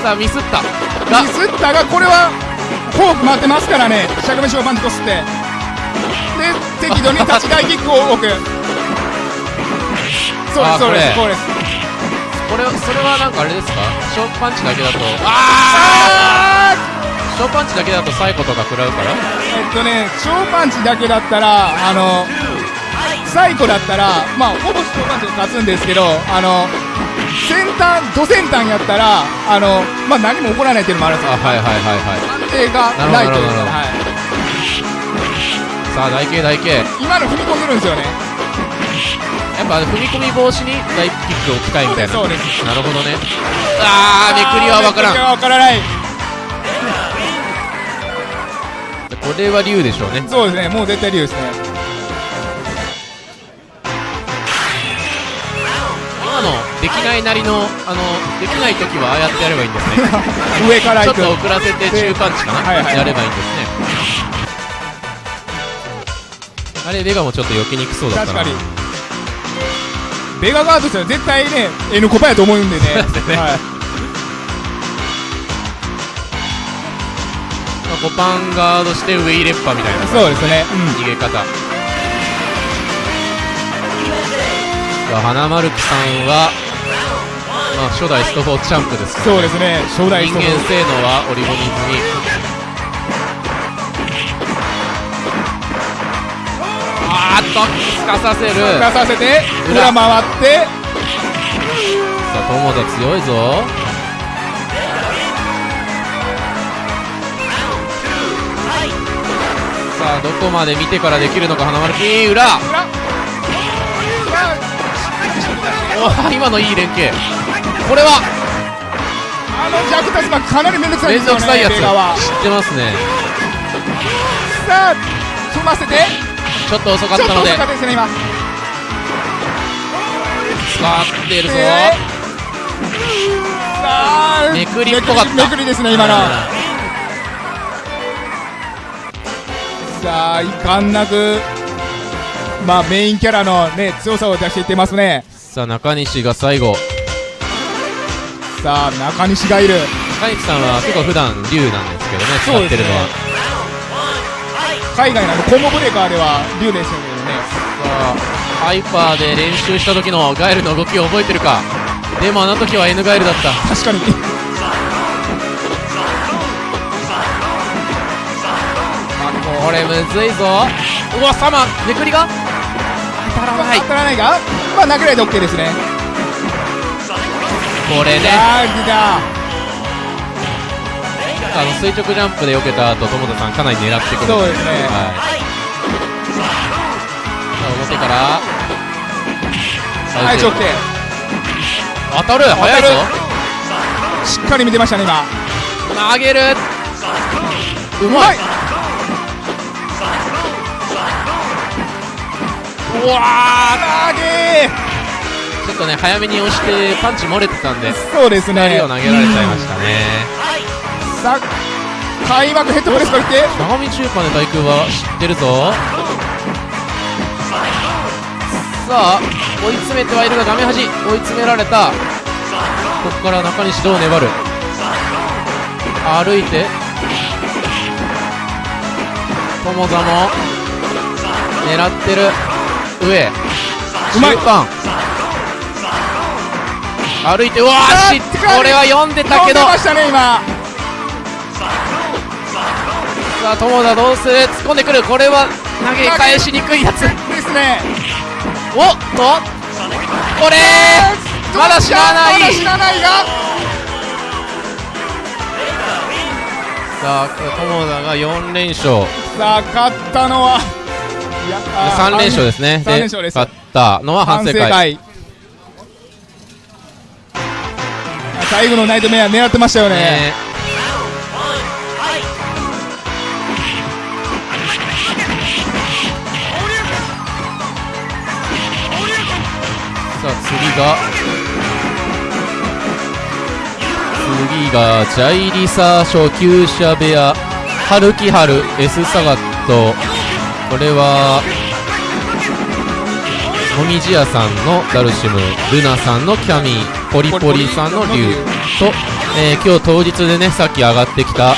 さあミスった。が。ミスったがこれはフォーク回ってますからね。しゃがみしをパンチこすって。で適度に立ち台キックを置く。そうですあそうですこれです。これそれはなんかあれですか？ショーパンチだけだと。あああショーパンチだけだとサイコとか食らうから？ーえっとね超パンチだけだったらあのサイコだったらまあほぼ超パンチで勝つんですけどあの先端ド先端やったらあのまあ何も起こらないっていうのもあるんですよ。あはいはいはいはい。安定がないという。はい、さあ台形台形。今の踏み込んでるんですよね。やっぱ踏み込み防止に大キックを置きたいみたいな。そうですなるほどね。あーめくりは分からん。めくりは分からない。これは竜でしょうね。そうですね。もう絶対竜ですねないなりのあのできない時はああやってやればいいんですね。上からちょっと遅らせて中パンチかな、はいはいやればいいんですね。あれベガもちょっと避けにくそうだったな。確かに。ベガガードしたら絶対ね N コパやと思うんでね。そうですね。はい、まあ、5パンガードして上入れっぱみたいなそうですね、逃げ方。花丸木さんは、まあ、初代スト4チャンプですからそうですね。初代人間性能は織り込み済みあーっとすかさせる。出させて裏裏。回って。さあ友田強いぞ。さあどこまで見てからできるのか花丸木裏。裏。おー今のいい連携これは。あのジャックタスマンかなり面倒くさい面ですよね知ってますね。さあ踏ませて。ちょっと遅かっちょったとので遅かったですね今。使っているぞ。でさあめくりっぽかった。めくりですね今の。うんさあいかんなく。まあメインキャラのね強さを出していってますね。さあ中西が最後さあ中西がいる。中西さんは結構普段竜なんですけどね使ってるのは、海外のあのコンボブレーカーでは竜でしたけどね。さあハイパーで練習した時のガエルの動きを覚えてるか。でもあの時は N ガエルだった。確かに。これむずいぞ。うわサマめくりが？当たらない。当たらないがまあ殴られて OK ですねこれね。あの垂直ジャンプで避けた後友田さんかなり狙ってくるそうですね。はい。さあ表から。はい OK 当たる。早いぞ。しっかり見てましたね今。投げる。うまい。うわ投げちょっとね早めに押してパンチ漏れてたんでそうですね。光を投げられちゃいましたね。さあ開幕ヘッドプレスから来て。長見中華の対空は知ってるぞ。さあ追い詰めてはいるが画面端追い詰められた。ここから中西どう粘る。歩いて。友座も狙ってる。上。うまい。中盤歩いてうわあーこれは読んでたけど。ましたね今。さあ友田どうする？突っ込んでくる。これは投げ返しにくいやつ。ですね。おっと。これまだ知らない。まだ知らないが。さあ友田が4連勝。さあ勝ったのはいやあー3連勝ですね。3連勝です。勝ったのは反省会最後のナイトメア狙ってましたよね。ね。さあ次が。次がジャイリサ初級者部屋春木春 S サガット。これはもみじ屋さんのダルシムルナさんのキャミー。ポリポリさんの竜と、えー今日当日でねさっき上がってきた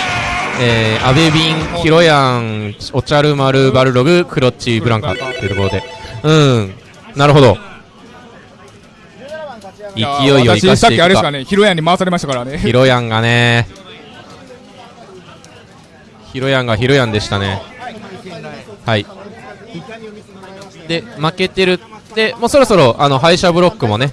えー、アベビン、ヒロヤン、おちゃる丸、バルログ、クロッチ、ブランカっていうところで、うん、なるほど。勢いを生か私さってき。あれですかねヒロヤンに回されましたからねヒロヤンがね、ヒロヤンがヒロヤンでしたね。はい。で、負けてる。で、もうそろそろ、あの、敗者ブロックもね、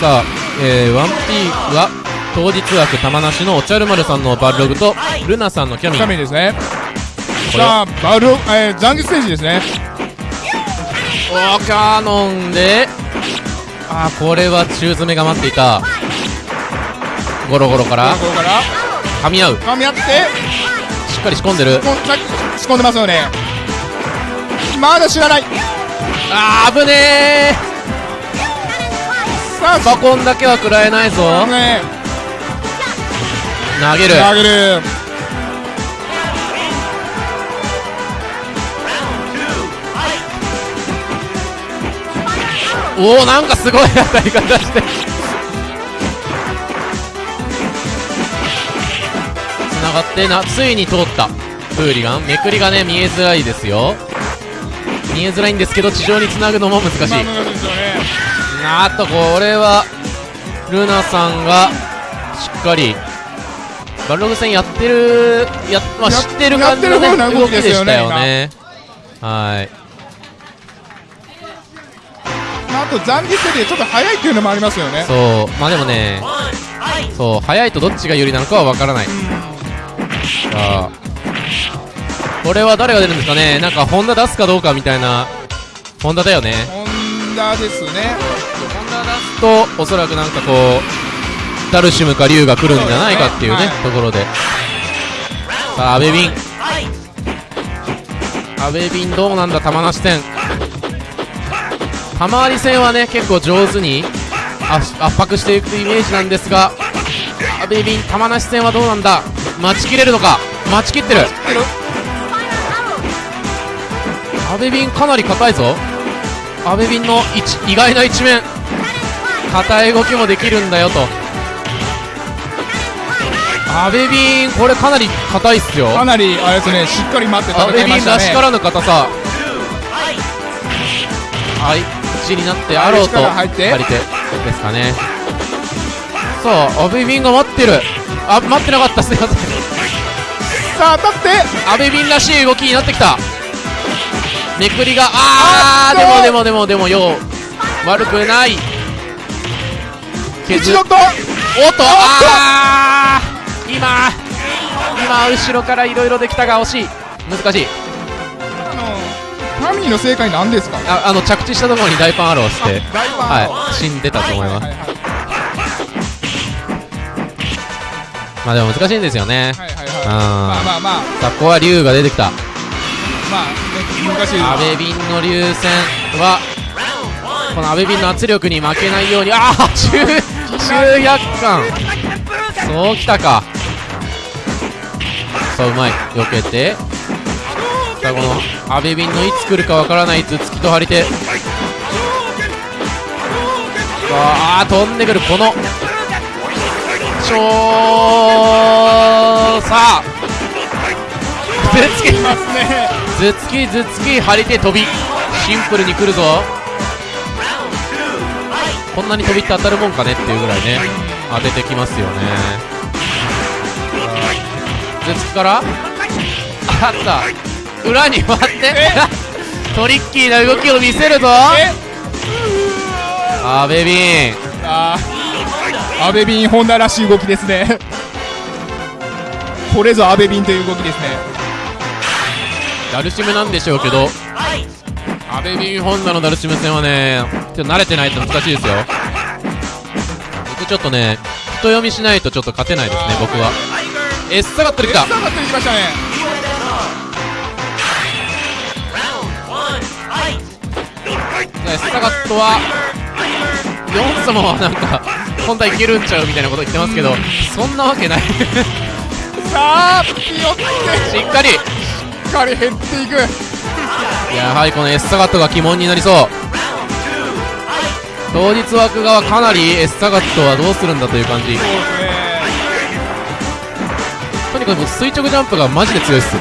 さあ、えー、1P は当日枠玉梨のおちゃる丸さんのバルログとルナさんのキャミダメですね。さあバルロえー、残月選手ですね。おーカノンで。あーこれは中詰めが待っていた。ゴロゴロから。ここから。噛み合う。噛み合って。しっかり仕込んでる。仕込んでますよね。まだ知らない。あー危ねさあーバコンだけは食らえないぞ。ね。投げる。投げる。おおなんかすごい当たり方して。つながってなついに通った。フーリガン。めくりがね見えづらいですよ。見えづらいんですけど地上につなぐのも難しい。まああとこれはルナさんがしっかりバルログ戦やってるや、まあ、や知ってる感じの、ね、動きでしたよね。はい。まああと残月よりちょっと早いっていうのもありますよね。そう。まあでもねそう早いとどっちが有利なのかは分からない。さあ。これは誰が出るんですかね。なんかホンダ出すかどうかみたいなホンダだよね。ホンダですねとおそらくなんかこうダルシムかリュウが来るんじゃないかっていうねはいところで。さあ阿部ビン。阿部ビンどうなんだ玉梨戦。玉割戦はね結構上手に圧圧迫していくイメージなんですが阿部ビン玉梨戦はどうなんだ？待ちきれるのか？待ちきってる。阿部ビンかなり硬いぞ。阿部ビンの一意外な一面硬い動きもできるんだよと。阿部ビンこれかなり硬いっすよ。かなりあれですねしっかり待って戦いましたね。ビンらしからぬ硬さ。はいちになってアローと力入って。借りてですかね。さあ阿部ビンが待ってる。あ待ってなかったすいません。さあ当たって。阿部ビンらしい動きになってきた。めくりがあーあでもでもでもでもよう悪くない削おっとあー今今後ろからいろいろできたが惜しい。難しい。あのファミリーの正解なんですか？ああの着地したところに大パンアローしてはい死んでたと思います。はいはいまあでも難しいんですよね。はいはいはい。まあまあまあ。さあここは竜が出てきた。まあね難しい阿部ビンの竜戦はこの阿部ビンの圧力に負けないようにああ中中約感そうきたか。さあうまい。避けて。さあこの阿部ビンのいつ来るかわからない頭突きと張り手。さあ飛んでくる。この超さあ。頭突きますね。頭突き頭突き張り手飛び。シンプルに来るぞこんなに飛びって当たるもんかねっていうぐらいね当ててきますよね。頭突きから？あった。裏に回って トリッキーな動きを見せるぞ。え？阿部ビン。あー。アベビンホンダらしい動きですね。これぞアベビンという動きですね。ダルシムなんでしょうけど阿部ビンホンダのダルシム戦はねちょっと慣れてないと難しいですよ。僕ちょっとね人読みしないとちょっと勝てないですね僕は。エッサガットできた。下がってきましたね!エッサガットはヨン様はなんか本体いけるんちゃうみたいなこと言ってますけどそんなわけない。さあピヨってしっかり。しっかり減っていくやはりこのエッサガットが鬼門になりそう。当日枠側かなりエッサガットはどうするんだという感じ。とにかく垂直ジャンプがマジで強いっす。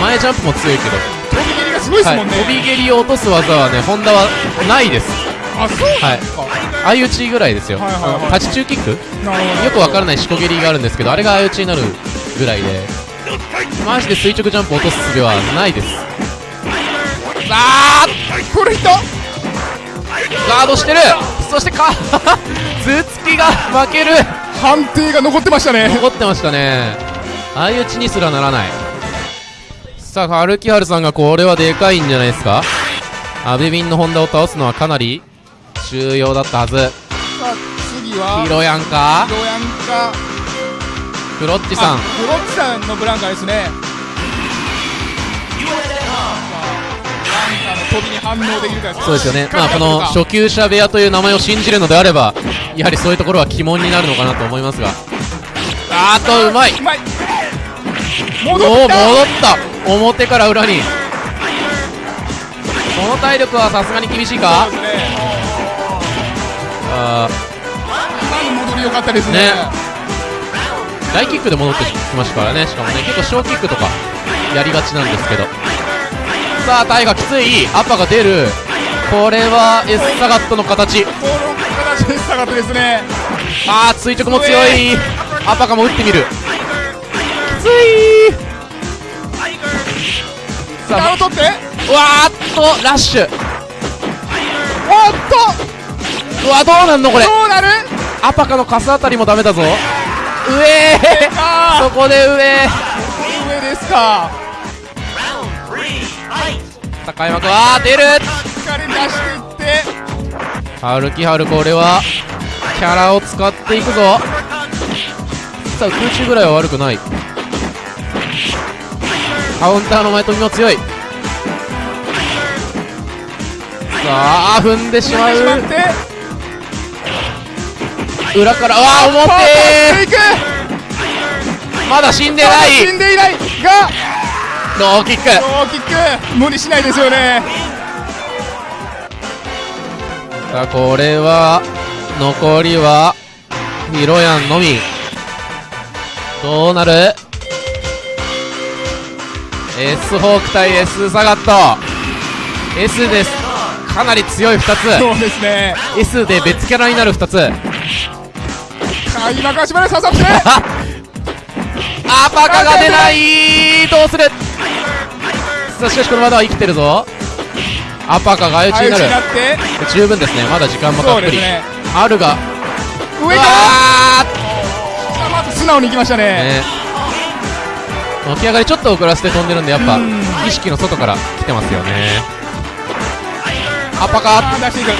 前ジャンプも強いけど。飛び蹴りがすごいですはい、もんね、飛び蹴りを落とす技はね、ホンダはないです。あそうなんですか、相打ちぐらいですよ。はいはいはい。立ち中キック？よくわからないしこ蹴りがあるんですけど、あれが相打ちになるぐらいで、マジで垂直ジャンプを落とす術はないです。あこれ人ーガードしてる。そしてか、頭突きが負ける。判定が残ってましたね。残ってましたね。相打ちにすらならない。さあ、春木春さんがこれはでかいんじゃないですか。アベビンのホンダを倒すのはかなり重要だったはず。さあ次はヒロヤンか？ヒロヤンか。クロッチさん。あフロッチさんのブランカですね飛びに反応できるかそうですよね。まあこの初級者部屋という名前を信じるのであればやはりそういうところは鬼門になるのかなと思いますが。あーっとうまい。戻っ戻った。た表から裏に。この体力はさすがに厳しいか？ねあ今の戻り良かったですね。ねー大キックで戻ってきましたからね。しかもね結構小キックとかやりがちなんですけどさあタイがきつい。アッパが出る。これはエスサガットの形。この形でしたかったですね。あー垂直も強い。アパカも打ってみる。きつい。さあ取ってうわーっとラッシュ。おっと。うわどうなんのこれ。どうなる？アパカのカスあたりもダメだぞ。上。あそこで上。ー上ですか高山君あー出る。しっかり出していって春木春これはキャラを使っていくぞ。さあ空中ぐらいは悪くない。カウンターの前飛びも強い。さあ踏んでしまう。裏からああ表まだ死んでない。死んでいないがローキック。ローキック。無理しないですよね。さあこれは残りはヒロヤンのみ。どうなる？S ホーク対 S サガット。S です。かなり強い2つ。そうですね。S で別キャラになる2つ。開幕足まで刺さって。アパカが出ない。どうする？さあしかしこのまだは生きてるぞ。アパカが相打ちになる十分ですね。まだ時間もたっぷり、ね。あるが。上からまず素直に行きましたね。ね。起き上がりちょっと遅らせて飛んでるんでやっぱうん。意識の外から来てますよね。アパカ。出していく。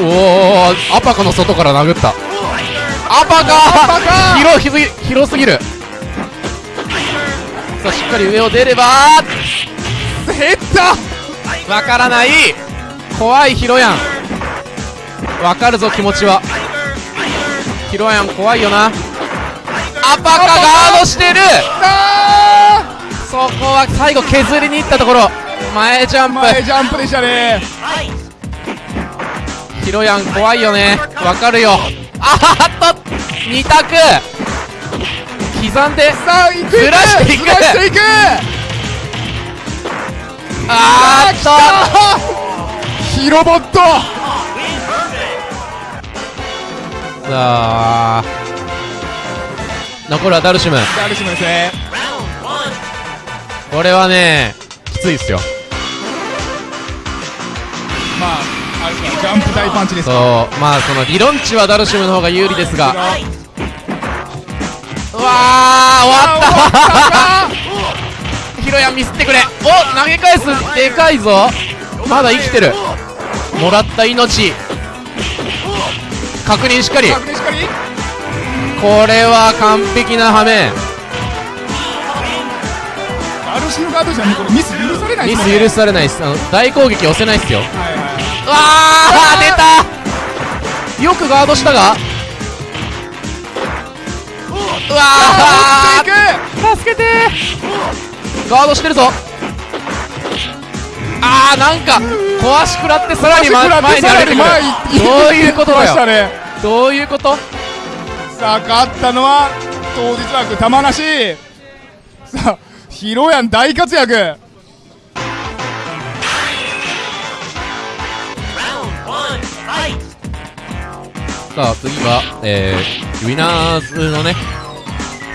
おおアパカの外から殴った。アパカ。広すぎるしっかり上を出れば減ったわからない。怖いヒロヤン。わかるぞ気持ちは。ヒロヤン怖いよな。アパカガードしてる！あそこは最後削りに行ったところ。前ジャンー前プジャンプでしたね。ヒロヤン怖いよね。わかるよ。あーっと！2択刻んでさあ行くずらしていく。していく。あーっととヒロボット。さあ。残るはダルシム。ダルシムですね。これはねきついっすよ。まああジャンプ大パンチですそう。まあその理論値はダルシムの方が有利ですが。うわー終わった。ヒロヤンミスってくれ。お投げ返す。でかいぞ。まだ生きてる。もらった命。確認しっかり。これは完璧なハメダルシムガードじゃんこれ。ミス許されないミス許されないっす。あの大攻撃押せないっすよ。はいはい。うわー出た。よくガードしたがうわあーー助けて。ガードしてるぞ。あーなんか壊し食らってさらに、前に上げてくる。どういうことだよ。ね。どういうこと？さあ勝ったのは当日枠玉なし。さあヒロヤン大活躍さあ次が、えー、ウィナーズのね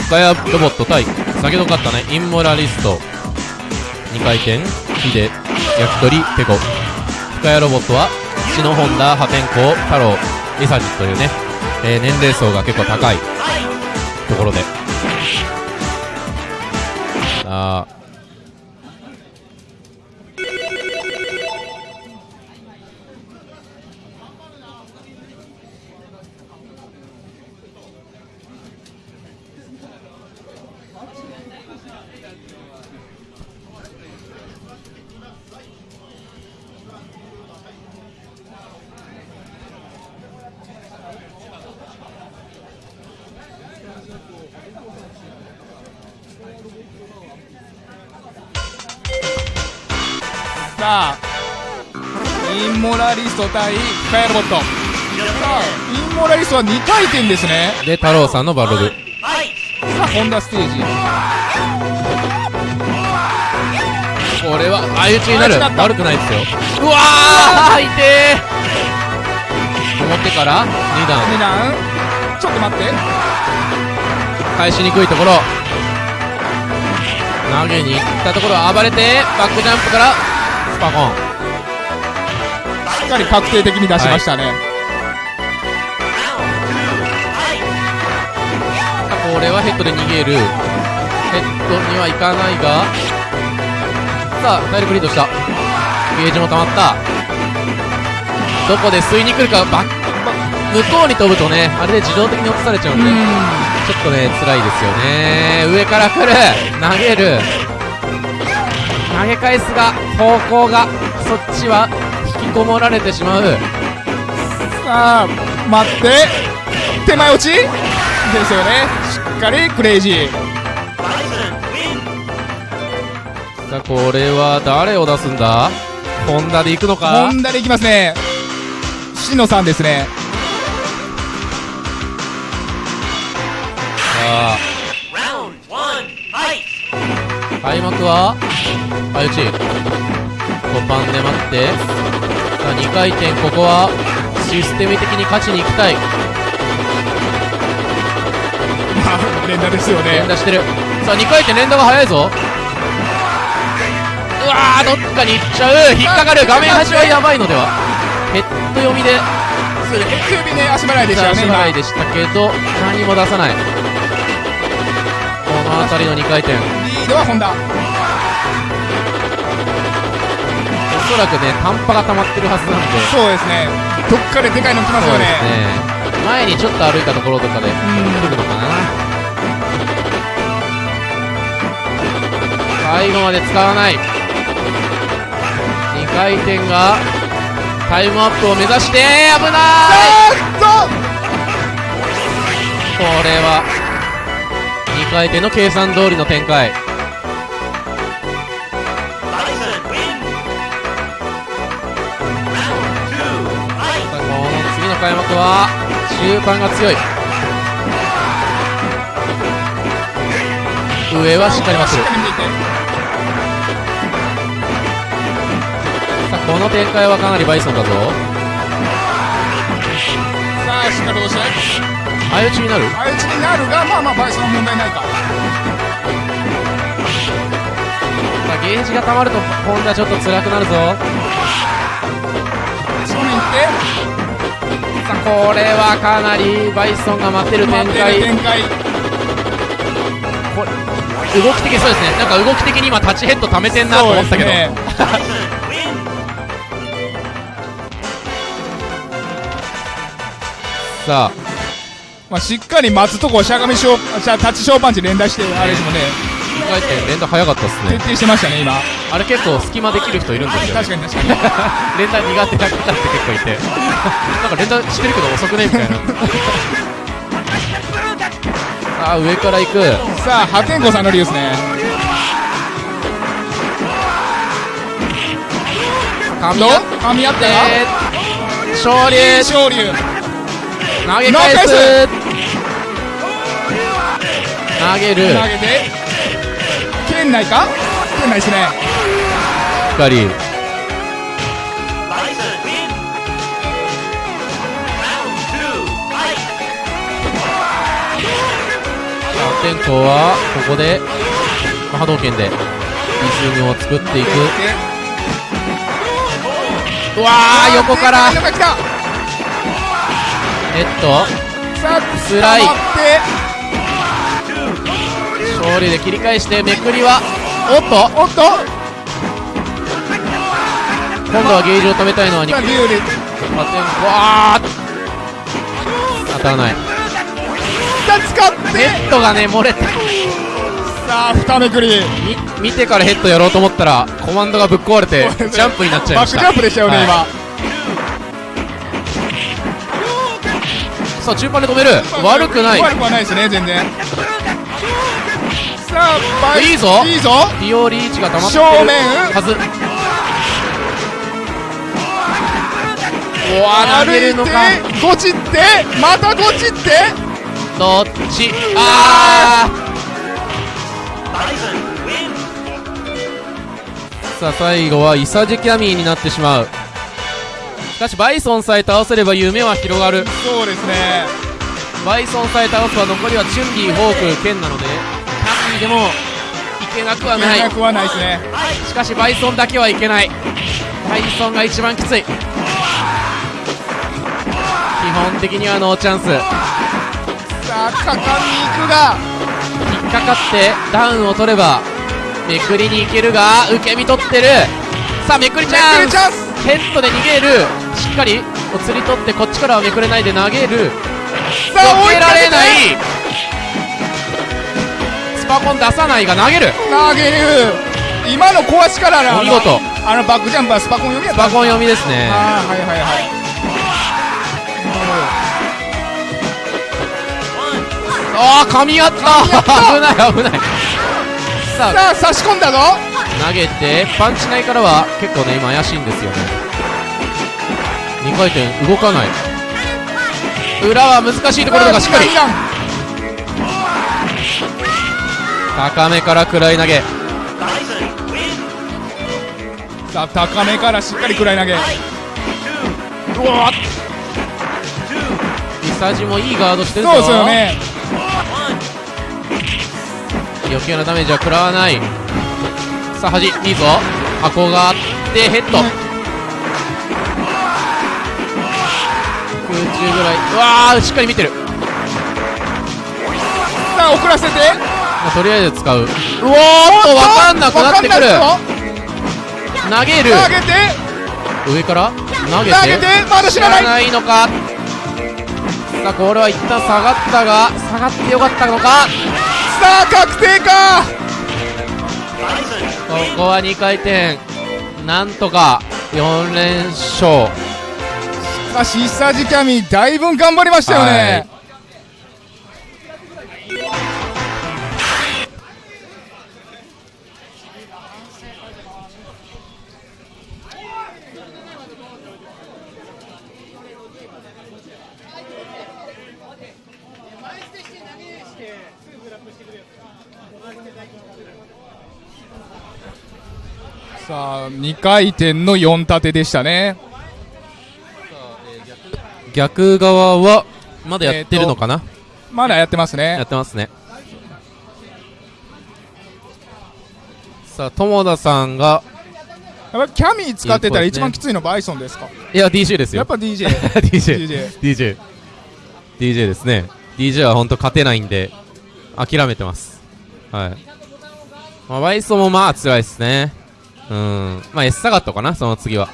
深谷ロボット対先ほど勝ったねインモラリスト。2回転ヒデ焼き鳥ペコ。深谷ロボットは血の本田破天荒太郎リサジというね、えー年齢層が結構高いところで。さあさあインモラリスト対深谷ロボット。さあインモラリストは2回転ですね。で太郎さんのバル。ブさあホンダステージ。これは相打ちになる。悪くないですよ。うわー痛え表から2段。2段。ちょっと待って。返しにくいところ。投げに行ったところ暴れてバックジャンプからスパコン。しっかり確定的に出しましたね、これはヘッドで逃げる。ヘッドにはいかないが。さあ体力リードした。ゲージも溜まった。どこで吸いに来るかバッ向こうに飛ぶとねあれで自動的に落とされちゃうんでちょっとね辛いですよね。上から来る。投げる投げ返すが方向がそっちは引きこもられてしまう。さあ待って。手前落ち？ですよね。しっかりクレイジー。さあこれは誰を出すんだ？ホンダで行くのか？ホンダでいきますね。しのさんですね。さあ!開幕は？相打ち5番で待って。さあ2回転。ここはシステム的に勝ちに行きたい。ま あ連打ですよね。連打してる。さあ2回転連打が早いぞ。うわーどっかに行っちゃう。引っかかる。画面端はやばいのでは。ヘッド読みで。首ね足払いでしたよね足今。払いでしたけど何も出さない。この辺りの2回転。リードはホンそらくね短波が溜まってるはずなんで。そうですね。どっかででかいの来ますよね。ね。前にちょっと歩いたところとかで来るのかな。最後まで使わない。2回転がタイムアップを目指して危ない！あこれは2回転の計算通りの展開次の開幕は中盤が強い。上はしっかり待ってるさあこの展開はかなりバイソンだぞ。さあしっかり押して相打ちになる？相打ちになるがまあまあバイソンは問題ないか。さあゲージが溜まるとホンダちょっと辛くなるぞこれはかなりバイソンが待ってる展開。動き的そうですね。なんか動き的に今タッチヘッド溜めてんなと思ったけど. さあ。まあ、しっかり待つとこしゃがみショーじゃあタッチショーパンチ連打してあれですもんね2回転連打早かったっすね。徹底してましたね今。あれ結構隙間できる人いるんですよ、確かに確かに。連打苦手な方って結構いて。なんか連打してるけど遅くねみたいな。さ あ上から行く。さあ破天荒さんの理由ですね。噛み合っ噛み合ったて勝利て昇竜投げ返す。投げ投げる。投げて圏内か？圏内ですね。光.天候はここで、まあ波動拳でリズムを作っていく。うわー横から。横から来た。ヘッドさあスライ捕まって勝利で切り返してめくりはおっとおっと。今度はゲージを止めたいのは肉。さあリュウリ破天荒わー当たらない。ヘッドがね漏れてさあ二めくり。み見てからヘッドやろうと思ったらコマンドがぶっ壊れて ジャンプになっちゃいました。バックジャンプでしたよね、はい。今。さあ中盤で止める。悪くない。悪くはないですね全然さあいいぞ。いいぞ。ディオリーチが溜まってる正面。はずうわ投げるのか歩いてゴチってまたゴチって。どっち？あ.ー。さあ最後はイサジキャミーになってしまう。しかしバイソンさえ倒せれば夢は広がる。そうですね。バイソンさえ倒せば残りはチュンリー、ホーク、ケンなのででもいけなくはない。なくはないですね。しかしバイソンだけはいけない。バイソンが一番きつい。基本的にはノーチャンス。さあ果敢に行くが。引っかかってダウンを取ればめくりに行けるが受け身取ってる。さあめくりチャンス。ヘッドで逃げる。しっかりお釣り取ってこっちからはめくれないで投げる。さあ追いられない。スパコン出さないが投げる。投げる。今の壊しからのお見事。あのバックジャンプはスパコン読みやスパコン読みですね。ああはいはいはい。ああ噛み合った。危ない危ない。さあ。さあ差し込んだぞ。投げてパンチ内からは結構ね今怪しいんですよね。2回転動かない。裏は難しいところだがしっかり高めから食らい投げ.さあ高めからしっかり食らい投げ。うわミサジもいいガードしてるぞ。そうですよね。余計なダメージは食らわない。さあ端いいぞ。箱があってヘッド。空中ぐらい。うわーしっかり見てる。さあ遅らせてまあとりあえず使う。うおーっと分かんなくなってくる。投げる。投げて。上から？投げて。投げて。まだ知らない。ないのか？さあこれは一旦下がったが下がってよかったのか？さあ確定か。ここは2回転。なんとか4連勝。しかし久地キャミだいぶ頑張りましたよね、さあ2回転の4立てでしたね。逆側はまだやってるのかな、まだやってますやねってますね。さあ友田さんがやっぱキャミ使ってたら一番きついのバイソンですか？いや DJ ですよ。やっぱ DJ DJ DJ DJ ですね。DJ は本当勝てないんで諦めてます。はい、まあ、バイソンもまあ辛いですねうん。まあ S サガットかなその次は。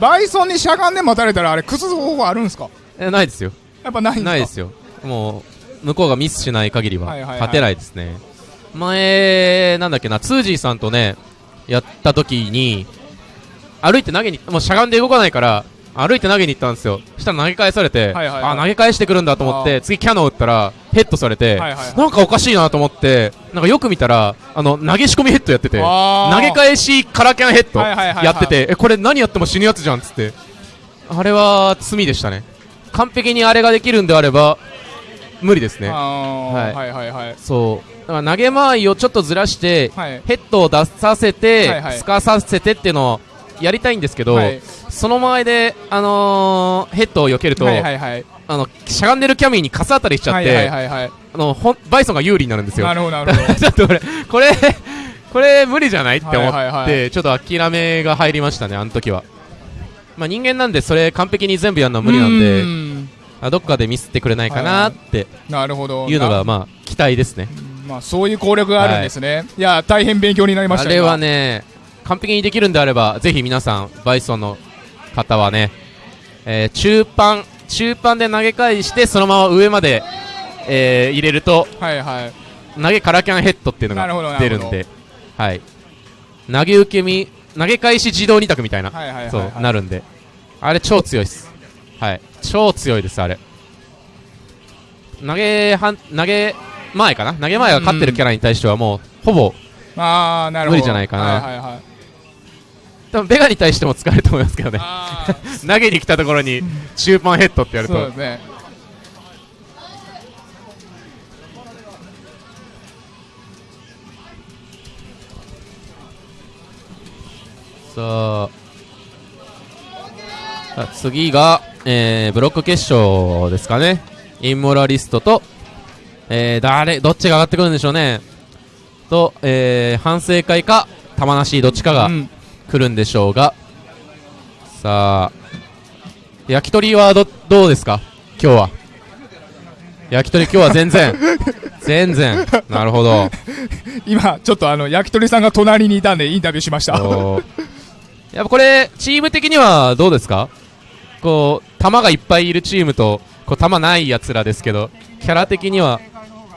バイソンにしゃがんで待たれたらあれ崩す方法あるんですか？えないですよ。やっぱないんですか？ないですよ。もう向こうがミスしない限りは。はいはいはい。勝てないですね、前なんだっけなツージーさんとねやった時に歩いて投げにもうしゃがんで動かないから歩いて投げに行ったんですよ。そしたら投げ返されて、はいはいはい。あ投げ返してくるんだと思っあて次キャノン打ったらヘッドされて、はいはいはい。なんかおかしいなと思ってなんかよく見たらあの投げ仕込みヘッドやってて投げ返しカラキャンヘッドはいはいはいはい。やってて、えこれ何やっても死ぬやつじゃんっつって。あれは罪でしたね。完璧にあれができるんであれば無理ですね。はい。はいはいはい。そう。だから投げ間合いをちょっとずらして、はい。ヘッドを出させて、はいはい。すかさせてっていうのをやりたいんですけど、はい。その前で、あのーヘッドを避けると、はいはいはい。あのしゃがんでるキャミーにカス当たりしちゃって、はいはいはいはい。あのほんバイソンが有利になるんですよ。なるほどなるほど。ちょっとこれこれこれ無理じゃないって思って、はいはいはちょっと諦めが入りましたねあの時は。まあ人間なんでそれ完璧に全部やるのは無理なんでん。あどっかでミスってくれないかなってなるほど。いうのながまあ期待ですね。まあそういう攻略があるんですね、い、や大変勉強になりましたあれは今ね完璧にできるんであればぜひ皆さんバイソンの方はね、えー中盤中盤で投げ返してそのまま上まで、えー入れるとはいはい。投げカラキャンヘッドっていうのが出るんではい。投げ受け身投げ返し自動二択みたいな、はいはいはいはい。そうなるんで。あれ超強いです。はい。超強いですあれ。投げはん投げ前かな？投げ前が勝ってるキャラに対してはもうほぼああなるほど。無理じゃないかな。はいはいはい多分ベガに対しても使えると思いますけどね。投げに来たところに中盤ヘッドってやると。そう。ですねさああ次が、えーブロック決勝ですかね。インモラリストと、えー誰どっちが上がってくるんでしょうね。と、えー反省会か玉梨どっちかが。うん来るんでしょうが、さあ焼き鳥はどどうですか？今日は。焼き鳥今日は全然。全然。なるほど。今ちょっとあの焼き鳥さんが隣にいたんでインタビューしました。やっぱこれチーム的にはどうですか？こう球がいっぱいいるチームとこう球ないやつらですけどキャラ的には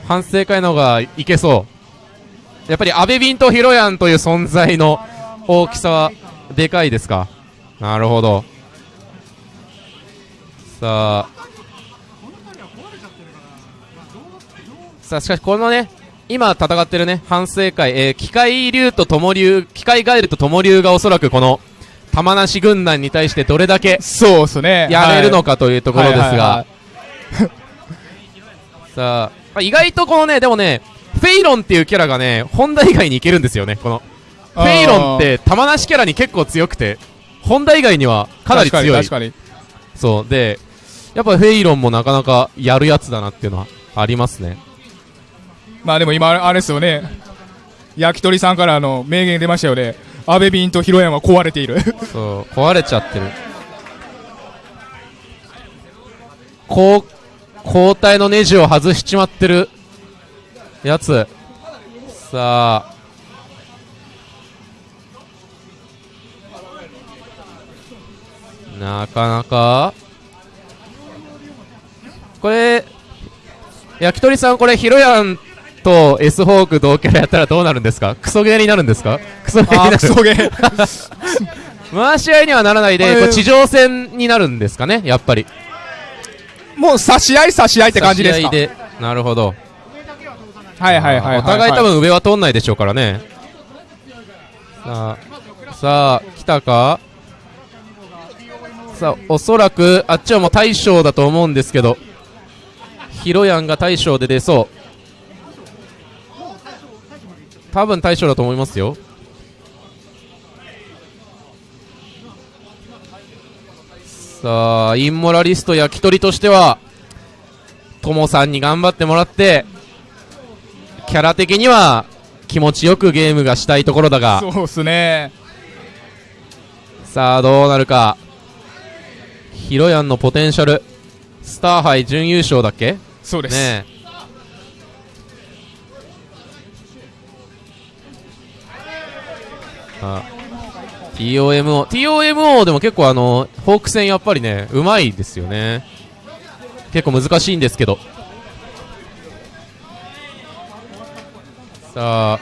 反省会の方がいけそう。やっぱり阿部ビンとヒロヤンという存在の大きさはでかいですか？なるほど。さあ。さあしかしこのね今戦ってるね反省会、えー機械竜と友竜機械ガエルと友竜がおそらくこの玉梨軍団に対してどれだけそうですね。やれるのかかというところですが。さあまあ意外とこのねでもねフェイロンっていうキャラがねホンダ以外にいけるんですよねこのフェイロンって玉なしキャラに結構強くてホンダ以外にはかなり強い。確かにそう。でやっぱフェイロンもなかなかやるやつだなっていうのはありますね。にまあでも今あれですよね。焼き鳥さんからあの名言出ましたよね。安倍便とヒロヤンは壊れている。そう。壊れちゃってる。こう交代のネジを外しちまってるやつ。さあなかなか。これ焼き鳥さんこれヒロヤンと S ホーク同キャラやったらどうなるんですか？クソゲーになるんですか？クソゲーになる。クソゲー。回し合いにはならないで、地上戦になるんですかね、やっぱり。もう差し合い差し合いって感じですか？で。なるほど。はいはいはいはい。お互い多分上は通んないでしょうからね。さあ、さあ、来たか？さあ、おそらく、あっちはもう大将だと思うんですけど、ヒロヤンが大将で出そう。多分大将だと思いますよ。さあ、インモラリスト焼き鳥としては、ともさんに頑張ってもらって、キャラ的には気持ちよくゲームがしたいところだが、そうっすねさあどうなるか。ヒロヤンのポテンシャル、スター杯準優勝だっけ？そうです、ねえ。あ TOMO、TOMO でも結構あの、フォーク戦やっぱりね、うまいですよね。結構難しいんですけど。さあ、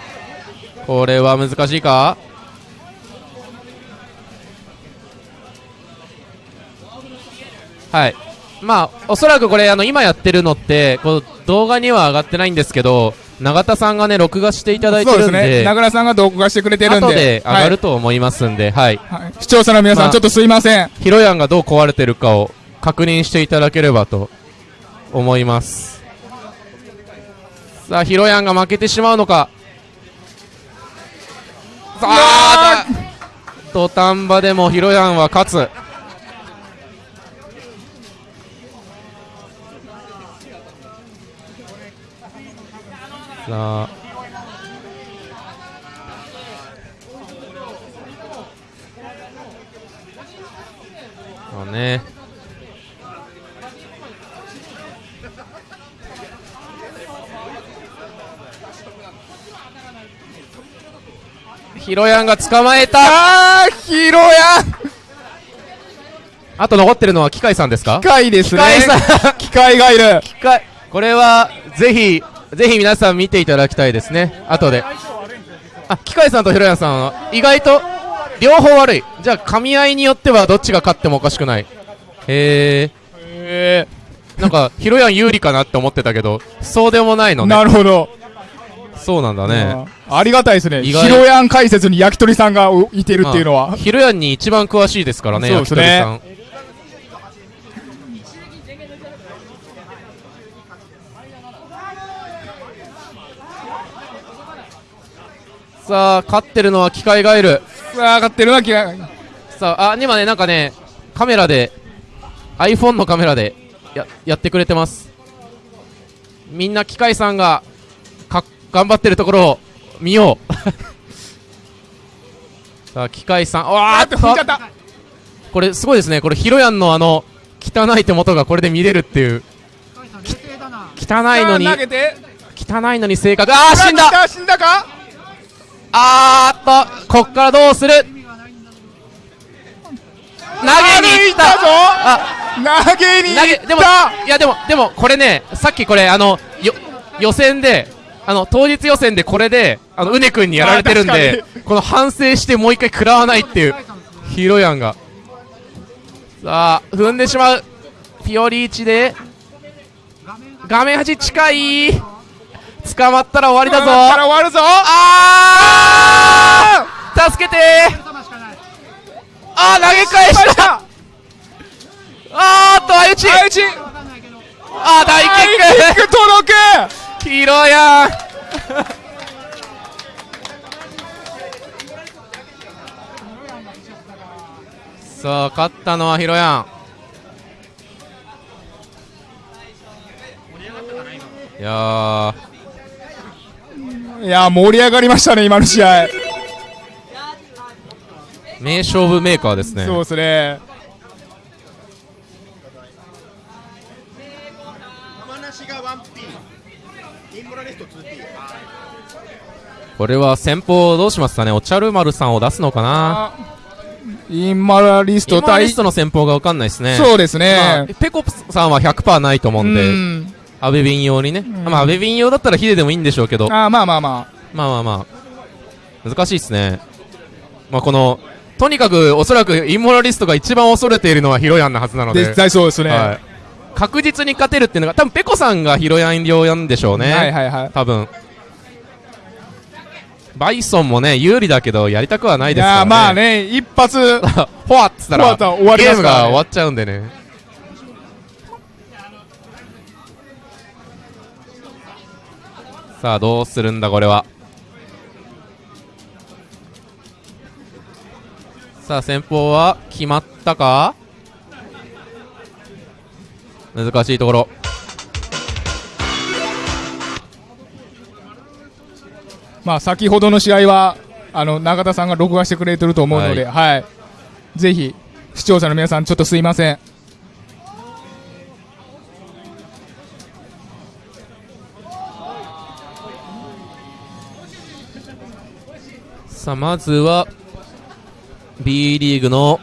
これは難しいか？はい。まあ、おそらくこれ、あの、今やってるのって、こう、動画には上がってないんですけど、永田さんがね、録画していただいてそうでするんで、ね名倉さんが動画してくれてるんで後で上がるはいと思いますんで、はい。はい視聴者の皆さん、まあちょっとすいませんヒロヤンがどう壊れてるかを確認していただければと思います。さあ、ヒロヤンが負けてしまうのか。さあ、土壇場でもヒロヤンは勝つ。さあ。そうね。ヒロヤンが捕まえた。ヒロヤン。あと残ってるのは機械さんですか？機械ですね。機械さん。機械がいる。機械。これはぜひぜひ皆さん見ていただきたいですね。後で。あ機械さんとヒロヤンさんは意外と両方悪い。じゃあ噛み合いによってはどっちが勝ってもおかしくない。へええなんかヒロヤン有利かなって思ってたけどそうでもないのね。なるほど。そうなんだね。ありがたいですね。ヒ意外。ロヤン解説に焼き鳥さんがいてるっていうのは。まあヒロヤンに一番詳しいですからねね。焼き鳥さんさあ勝ってるのは機械ガエルさあ上がってるな機械さああ今ねなんかねカメラで iPhone のカメラでややってくれてます。みんな機械さんがか頑張ってるところを見よう。さあ機械さんわーっと踏んじゃった。これすごいですね。これヒロヤンのあの汚い手元がこれで見れるっていう。き汚いのに汚いのに正確。あー死んだ。死んだか？あーっとこっからどうする？投げに行った。あ投げに行った。でもいやでもでもこれねさっきこれあのよ予選であの当日予選でこれであのうね君にやられてるんあでこの反省してもう一回食らわないっていうヒロヤンが。さあ踏んでしまう。ピオリーチで。画面端近い捕まったら終わりだぞ。捕まったら終わるぞ。ああ助けて!ああ投げ返した。あーと相打ち。相打ち。あ大キック。届く。ヒローンさあ勝ったのはヒロヤン。いやいや、盛り上がりましたね、今の試合。ー名勝負メーカーですね。そうですね。山梨が 1P インモラリスト 2P これは先方どうしますかね？お茶る丸さんを出すのかな？インマラリスト対インマラリス、トの先方が分かんないですね。そうですまあね。ペコプさんは100%ないと思うんで、うんアベビン用にね、ん。まあアベビン用だったらヒデでもいいんでしょうけど。あーまあまあままあまあまあ。難しいですね。まあこのとにかくおそらくインモラリストが一番恐れているのはヒロヤンなはずなあ。ので。絶対そうですね。は、はい。確実に勝てるっていうのが多分ペコさんがヒロヤン用なんでしょうね、いはいはい。多分。バイソンもね有利だけどやりたくはないいですからね。まあね、一発、フォアっつったらゲームが終わっちゃうんでねさあどうするんだこれは？さあ先方は決まったか？難しいところまあ先ほどの試合は、あの、永田さんが録画してくれてると思うので、はい。ぜひ、視聴者の皆さん、ちょっとすいません。さあまずは B リーグの、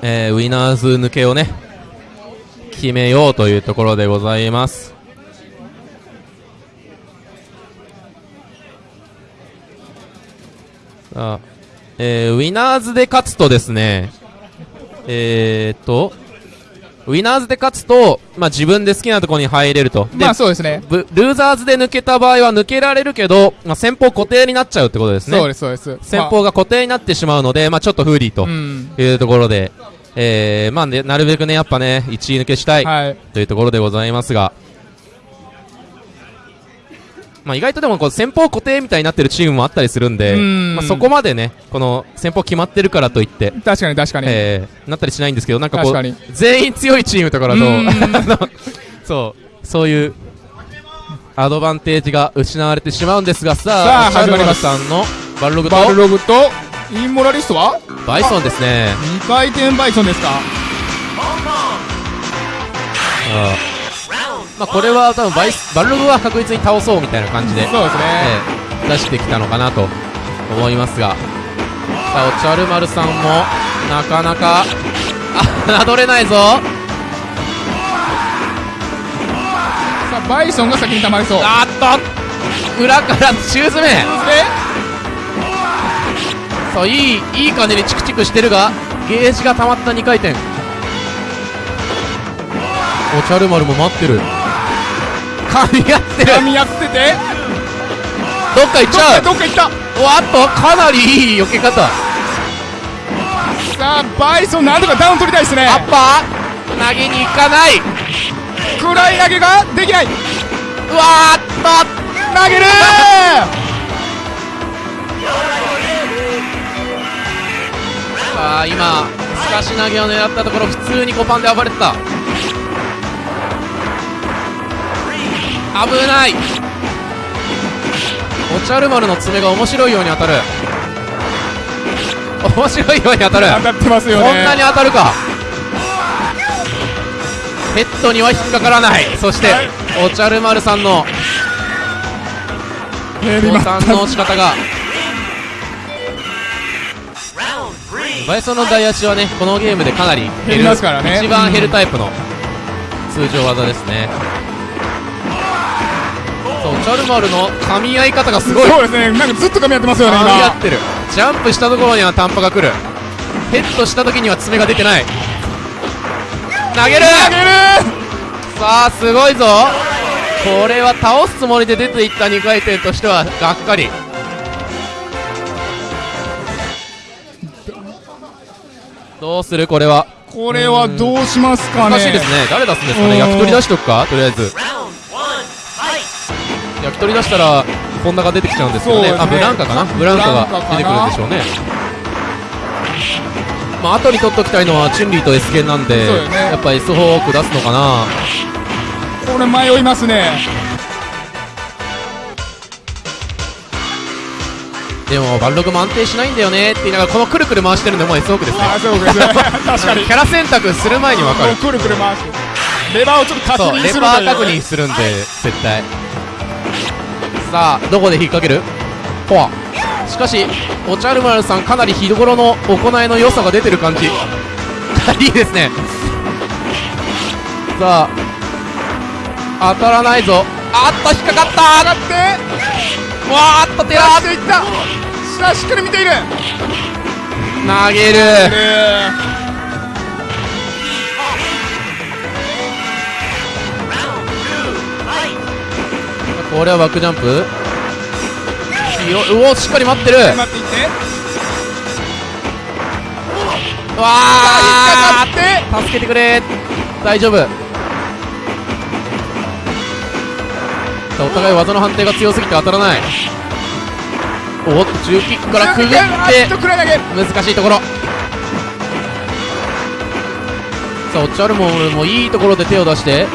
えーウィナーズ抜けをね決めようというところでございます。あ、えーウィナーズで勝つとですねえー、っとウィナーズで勝つと、まあ、自分で好きなところに入れるとでまあそうですね。ブルーザーズで抜けた場合は抜けられるけど、まあ、先方固定になっちゃうってことですねそうです、そうです。先方が固定になってしまうので、まあ、ちょっと不利と。いうところで、えーまあね、なるべくね、やっぱね、1位抜けしたいはい。というところでございますが、まあ、意外とでもこう先方固定みたいになってるチームもあったりするんで、うん。まあ、そこまでね、この先方決まってるからといって、確かに確かに。えーなったりしないんですけど、なんかこう全員強いチームとかだと、そう、そういうアドバンテージが失われてしまうんですが、さあ、さあ始まります。シャルマルさんのバルログとバルログと、インモラリストは？バイソンですね。2回転バイソンですかまあ、これは多分バイスバルログは確実に倒そうみたいな感じで、そうですね。ええ出してきたのかなと思いますが、さあ、おちゃる丸さんもなかなか、あ、侮れないぞ。さあ、バイソンが先に溜まりそう。あーっと、裏からシューズ目。で、さあ、いい、いい感じにチクチクしてるが、ゲージが溜まった2回転。おちゃる丸も待ってる。噛み合ってる。噛み合ってて、どっか行っちゃう。どっか行ったおっと、かなりいい避け方。さあ、バイソンなんとかダウン取りたいですね。アッパー投げに行かない。暗い投げができないうわーっと投げるさあ今すかし投げを狙ったところ普通に5パンで暴れてた危ない。おちゃる丸の爪が面白いように当たる。面白いように当たる。当たってますよね。こんなに当たるか。ヘッドには引っかからない。そしておちゃる丸さんのボタンの押し方が.バイソンの台足はねこのゲームでかなり減りますからね。一番減るタイプの通常技ですねチャルマルの噛み合い方がすごい。そうですね、なんかずっと噛み合ってますよね、噛み合今。ってる。ジャンプしたところには短波が来る。ヘッドした時には爪が出てない。投げる！投げる！さあすごいぞ。これは倒すつもりで出ていった2回転としてはがっかり。どうする？これは。これはどうしますかね。難しいですね。誰出すんですかね？うん。焼き鳥出しとくか？とりあえず.き鳥出したらホンダが出てきちゃうんですよね。そうですね。あブランカかな？ブランカが出てくるんでしょうね。まあ後に取っときたいのはチュンリーと S 剣なんでね。やっぱ S フォーク出すのかな。これ迷いますね。でもバルログも安定しないんだよねって言いながらこのくるくる回してるのも S フォークですね。確かに。キャラ選択する前に分かる。くるくる回して。レバーをちょっと確認するという。バー確認するんで絶対さあどこで引っ掛ける？フォア。しかしおちゃる丸さんかなり日頃の行いの良さが出てる感じ。いいですね。さあ当たらないぞ。あっと引っかかった。上がって。わーっとテラ出していった。さあしっかり見ている。投げるこれはバックジャンプ。ようおしっかり待ってる。ー待っていってわあー。引っかかって助けてくれ。大丈夫。お互い技の判定が強すぎて当たらない。おっと中キックからくぐって。難しいところ。さあおっちゃるもんもいいところで手を出して。わ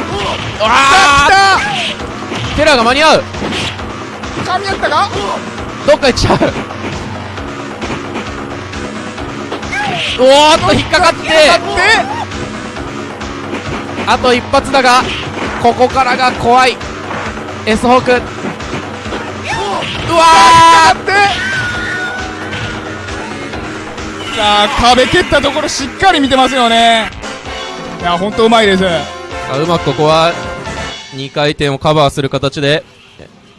あテラが間に合う。た噛み合ったか？どっか行っちゃう。おーっと引っかかって。あと一発だがここからが怖い。S ホーク。うわ引ってさあ壁蹴ったところしっかり見てますよね。いや本当うまいです。うまくここは2回転をカバーする形で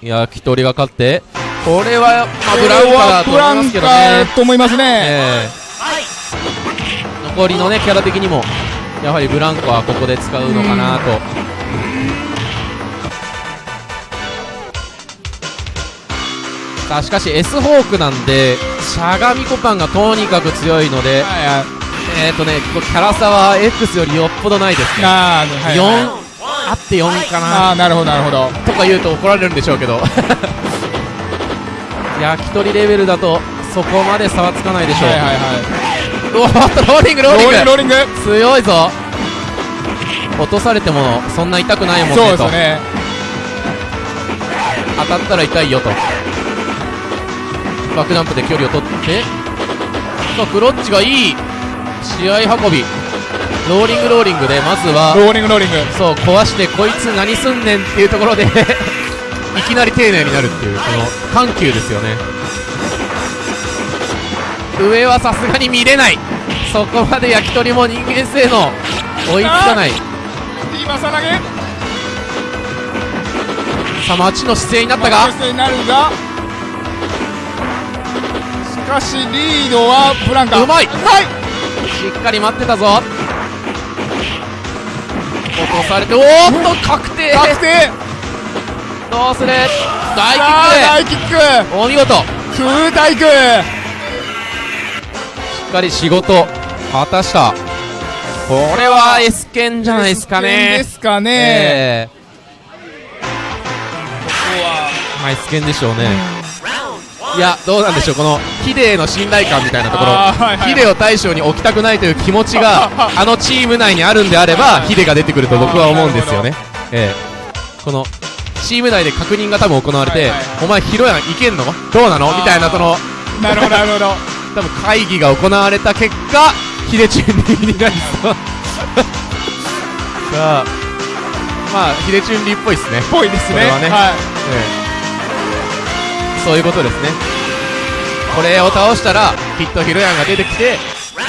焼き鳥が勝ってこれは、まあ、ブラウンカだとブラン思いますけどカねと思いますね。ええ。残りのねキャラ的にもやはりブランコはここで使うのかなと。さあしかし S ホークなんでしゃがみコパンがとにかく強いのではいはい。えっ、ー、とねキャラ差は X よりよっぽどないですね。はい4はいあって4かな。あーなるほどなるほど。とか言うと怒られるんでしょうけど。焼き鳥レベルだとそこまで差はつかないでしょう、はいはいはい。ローリングローリング。ローリング強いぞ。落とされてもそんな痛くないもんねそうですね。当たったら痛いよと。バックジャンプで距離を取って。さあクロッチがいい。試合運びローリングローリングでまずはローリングローリング。そう壊してこいつ何すんねんっていうところで いきなり丁寧になるっていうこの緩急ですよね。上はさすがに見れない。そこまで焼き鳥も人間性能追いつかない。今さ投げ。さあ待ちの姿勢になったが。まあになるが。しかしリードはブランカ。うまい。はい。しっかり待ってたぞ落とされておーっと確定。確定。どうする？さ大キあッ大キック。クお見事。し空対空。っかり仕事果たした。これは S 剣じゃないですかね。ですかね、ええ。ここはまあ S 剣でしょうねいやどうなんでしょうこのヒデへの信頼感みたいなところ、はいはい。ヒデを大将に置きたくないという気持ちが あのチーム内にあるんであればヒデが出てくると僕は思うんですよね。ええ。このチーム内で確認が多分行われて、はいはいお前ヒロヤンいけんの？どうなの？みたいなそのなるほどなるほど。多分会議が行われた結果ヒデチュンリーになりそう。さあまあヒデチュンリーっぽいですね。ぽいですね。これはね。はい。ええそういうことですね。これを倒したらきっとヒロヤンが出てきて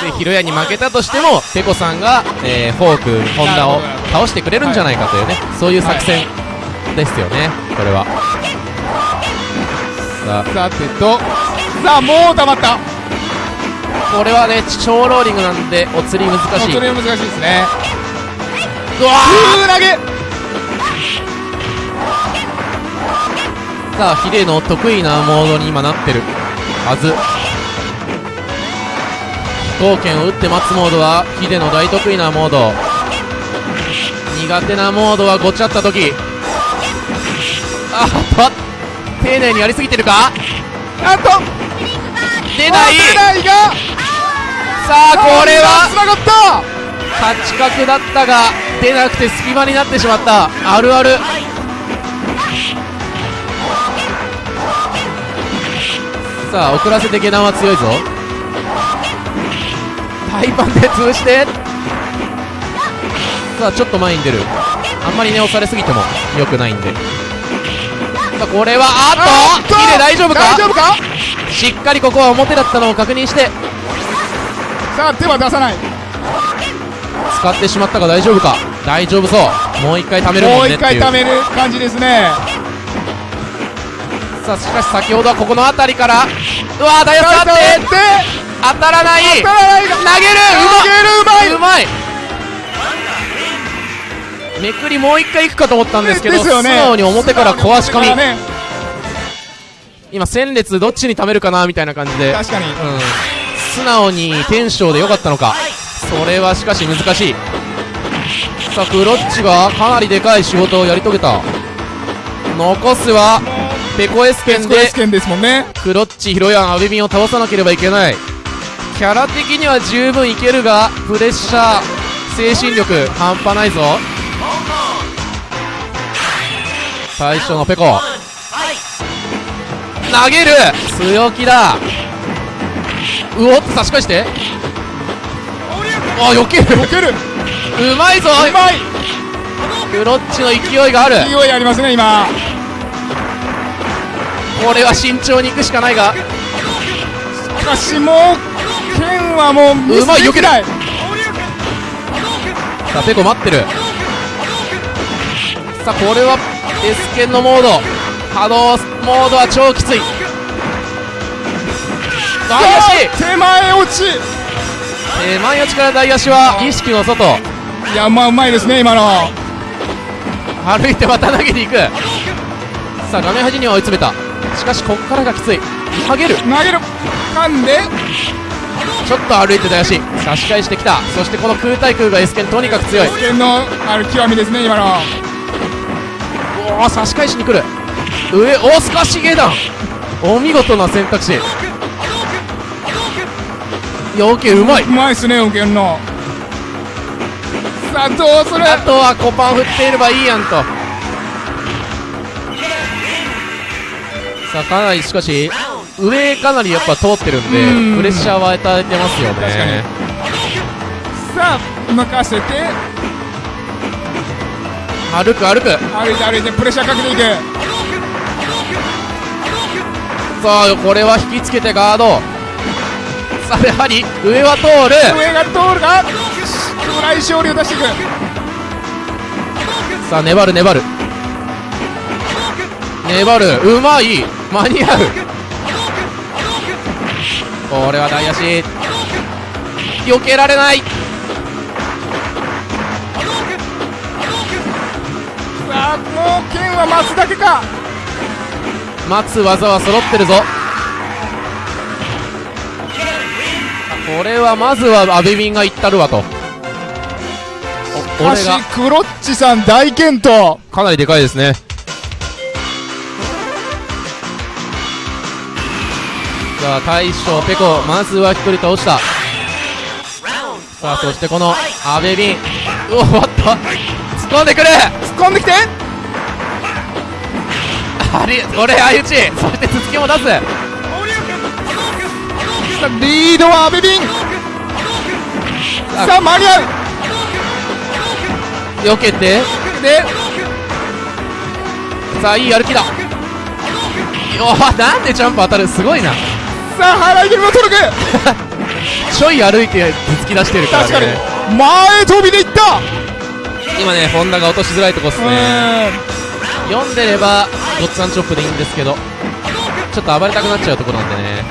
でヒロヤンに負けたとしてもペコさんが、えーフォークホンダを倒してくれるんじゃないかというね、そういう作戦ですよねこれは。さあ。さてとさあもう溜まった。これはね超ローリングなんでお釣り難しい。それは難しいですね。うわ空投げさあヒデの得意なモードに今なってるはず。飛行剣を打って待つモードはヒデの大得意なモード。苦手なモードはごちゃった時。あっと丁寧にやりすぎてるか？あと出ない。出ないが。ささあこれはつながった。勝ち角だったが出なくて隙間になってしまった。あるあるさあ遅らせて下段は強いぞ。タイパンで潰して。さあちょっと前に出る。あんまりね押されすぎても良くないんで。さあこれはあっとヒデ大丈夫か？大丈夫か？しっかりここは表だったのを確認して。さあ手は出さない。使ってしまったが大丈夫か？大丈夫そう。もう一回貯めるももねっていう。うん一回貯める感じですねさあしかし先ほどはここの辺りからうわーダイヤさあ使ってで当たらない当たらないが投げる投げるうまい。うまい。めくりもう一回いくかと思ったんですけどね素直に表から壊し込み。ね。今戦列どっちに貯めるかなみたいな感じで、うん、確かに。素直にテンションでよかったのか。それはしかし難しい。さあクロッチがかなりでかい仕事をやり遂げた。残すはペコエスケンでンですもんね。クロッチヒロヤンアベビンを倒さなければいけない。キャラ的には十分いけるがプレッシャー精神力半端ないぞ。最初のペコ。投げる強気だ。うおっと差し返して。あ避ける。避ける。うまいぞ。うまい。クロッチの勢いがある。勢いありますね今これは慎重に行くしかないが。しかしもう剣はもううまいできない。さあペコ待ってる。さあこれはエスケンのモード。波動モードは超きつい。大足手前落ち。手前打ちから大足は意識の外。いやまあうまいですね今の。歩いてまた投げに行く。さあ画面端には追い詰めたしかしこっからがきつい。投げる。投げる。噛んで。ちょっと歩いて大足差し返してきた。そしてこの空対空がエスケンとにかく強い。剣のある極みですね今の。おお差し返しに来る。上おスカシゲダンお見事な選択肢。よけうまい。うまいっすねの。さあどうする。あとはコパン振っていればいいやんとさあかなりしかし上かなりやっぱ通ってるんでうん。プレッシャーは与えてますよね。確かに。さあ任せて。歩く歩く。歩いて歩いてプレッシャーかけていくさあこれは引きつけてガード。さあやはり上は通る。上が通るがフライ勝利を出していく。さあ粘る粘る。粘るうまい間に合う。これは大足。避けられない。さあもう剣は待つだけか。待つ技は揃ってるぞ。これはまずはアベビンがいったるわと。お俺しがクロッチさん大健闘。かなりでかいですねさあ大将ペコまずは1人倒した。さあそしてこのアベビンうおっと突っ込んでくる突っ込んできて。あれ相打ち。そして突きも出す。さあリードはアベビンあさあ間に合避けて。うで。さあいい歩きだ。おなんでジャンプ当たる？すごいなさあ払い蹴りも取るちょい歩いて突き出してるから確かに。ね前飛びでいった。今ね本田が落としづらいとこっすうね。ーん。読んでればごっつぁんチョップでいいんですけどちょっと暴れたくなっちゃうところなんでね。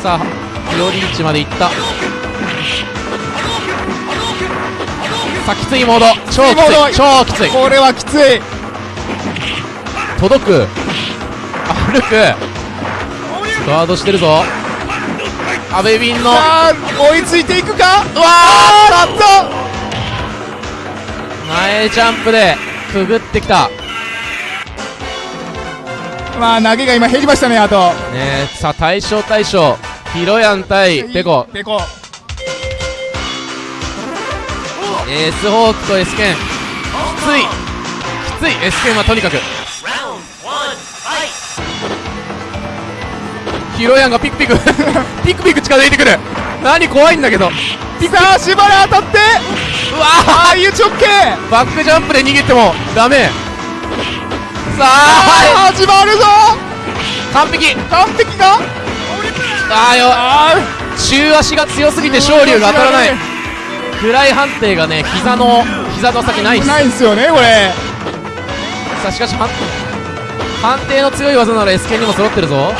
さあより位置まで行った。さあきついモード。超きつい。超きつい。これはきつい。届く歩く。ガードしてるぞ。アベビンの。追いついていくか？うわあーっ前ジャンプでくぐってきた。とまあ投げが今減りましたねあと。ねさあ大将大将。ヒロヤン対ペコ。ペコ。エースホークとエスケン。きつい。きつい。エスケンはとにかくヒロヤンがピクピク ピクピク近づいてくる。何怖いんだけど。さあしばら当たって。うわああいう直径ーバックジャンプで逃げてもダメ。さあ。ああ始まるぞ。完璧。完璧か？あーよ。あ中足が強すぎて勝利が当たらない。フライ判定がね膝の膝の先ないないんすよねこれ。さあしかし判判定の強い技なら S 剣にも揃ってるぞ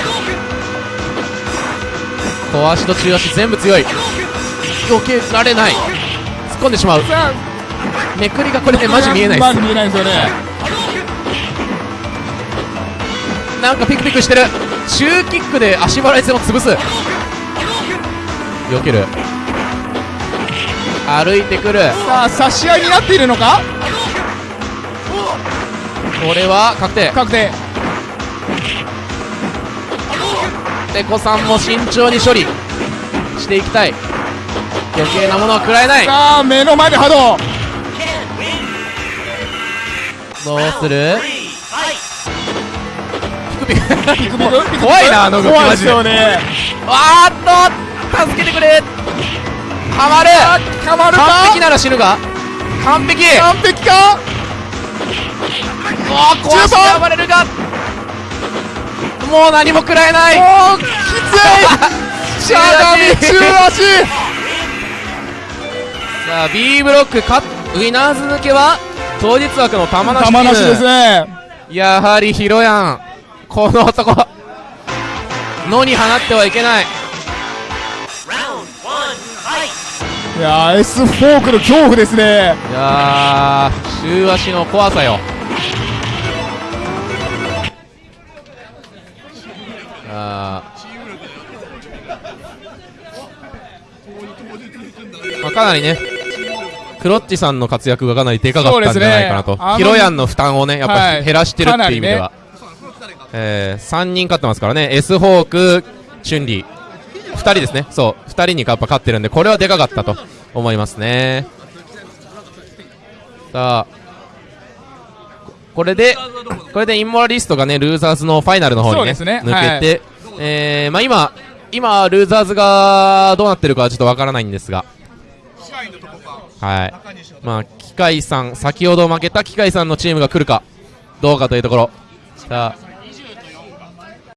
小足と中足全部強い。避けられない。突っ込んでしまう。さめくりがこれねあマジ見えないっす。見えないんですよね。なんかピクピクしてる。中キックで足払い戦を潰す。避ける。歩いてくる。さあ差し合いになっているのか？これは確定。確定ペコさんも慎重に処理。していきたい。余計なものは食らえない。さあ目の前で波動。どうする!ピクピク。ピクピク。怖いなあの動きマジで。よね。あーっと助けてくれ。はまる。かまる完か璧なら死ぬが。完璧。完璧か？おー壊して暴れるがもう何も食らえない。おーきつい。しゃがみ中足。さあ B ブロックかウィナーズ抜けは当日枠の玉梨玉なしですね。やはりヒロヤンこの男。野に放ってはいけない!いやー S フォークの恐怖ですね。いやー週足の怖さよかなりねクロッチさんの活躍がかなりでかかったんじゃないかなと、ね。ヒロヤンの負担をねやっぱはい。減らしてるっていう意味では、えー、3人勝ってますからね。S ホークチュンリー。2人ですね。そう。2人にやっぱ勝ってるんでこれはでかかったと思いますね。さあここれでこれでインモラリストがねルーザーズのファイナルの方にねね。抜けて、えー、まあ今今ルーザーズがどうなってるかはちょっとわからないんですがはい。まあ機械さん先ほど負けた機械さんのチームが来るかどうかというところ。さあ。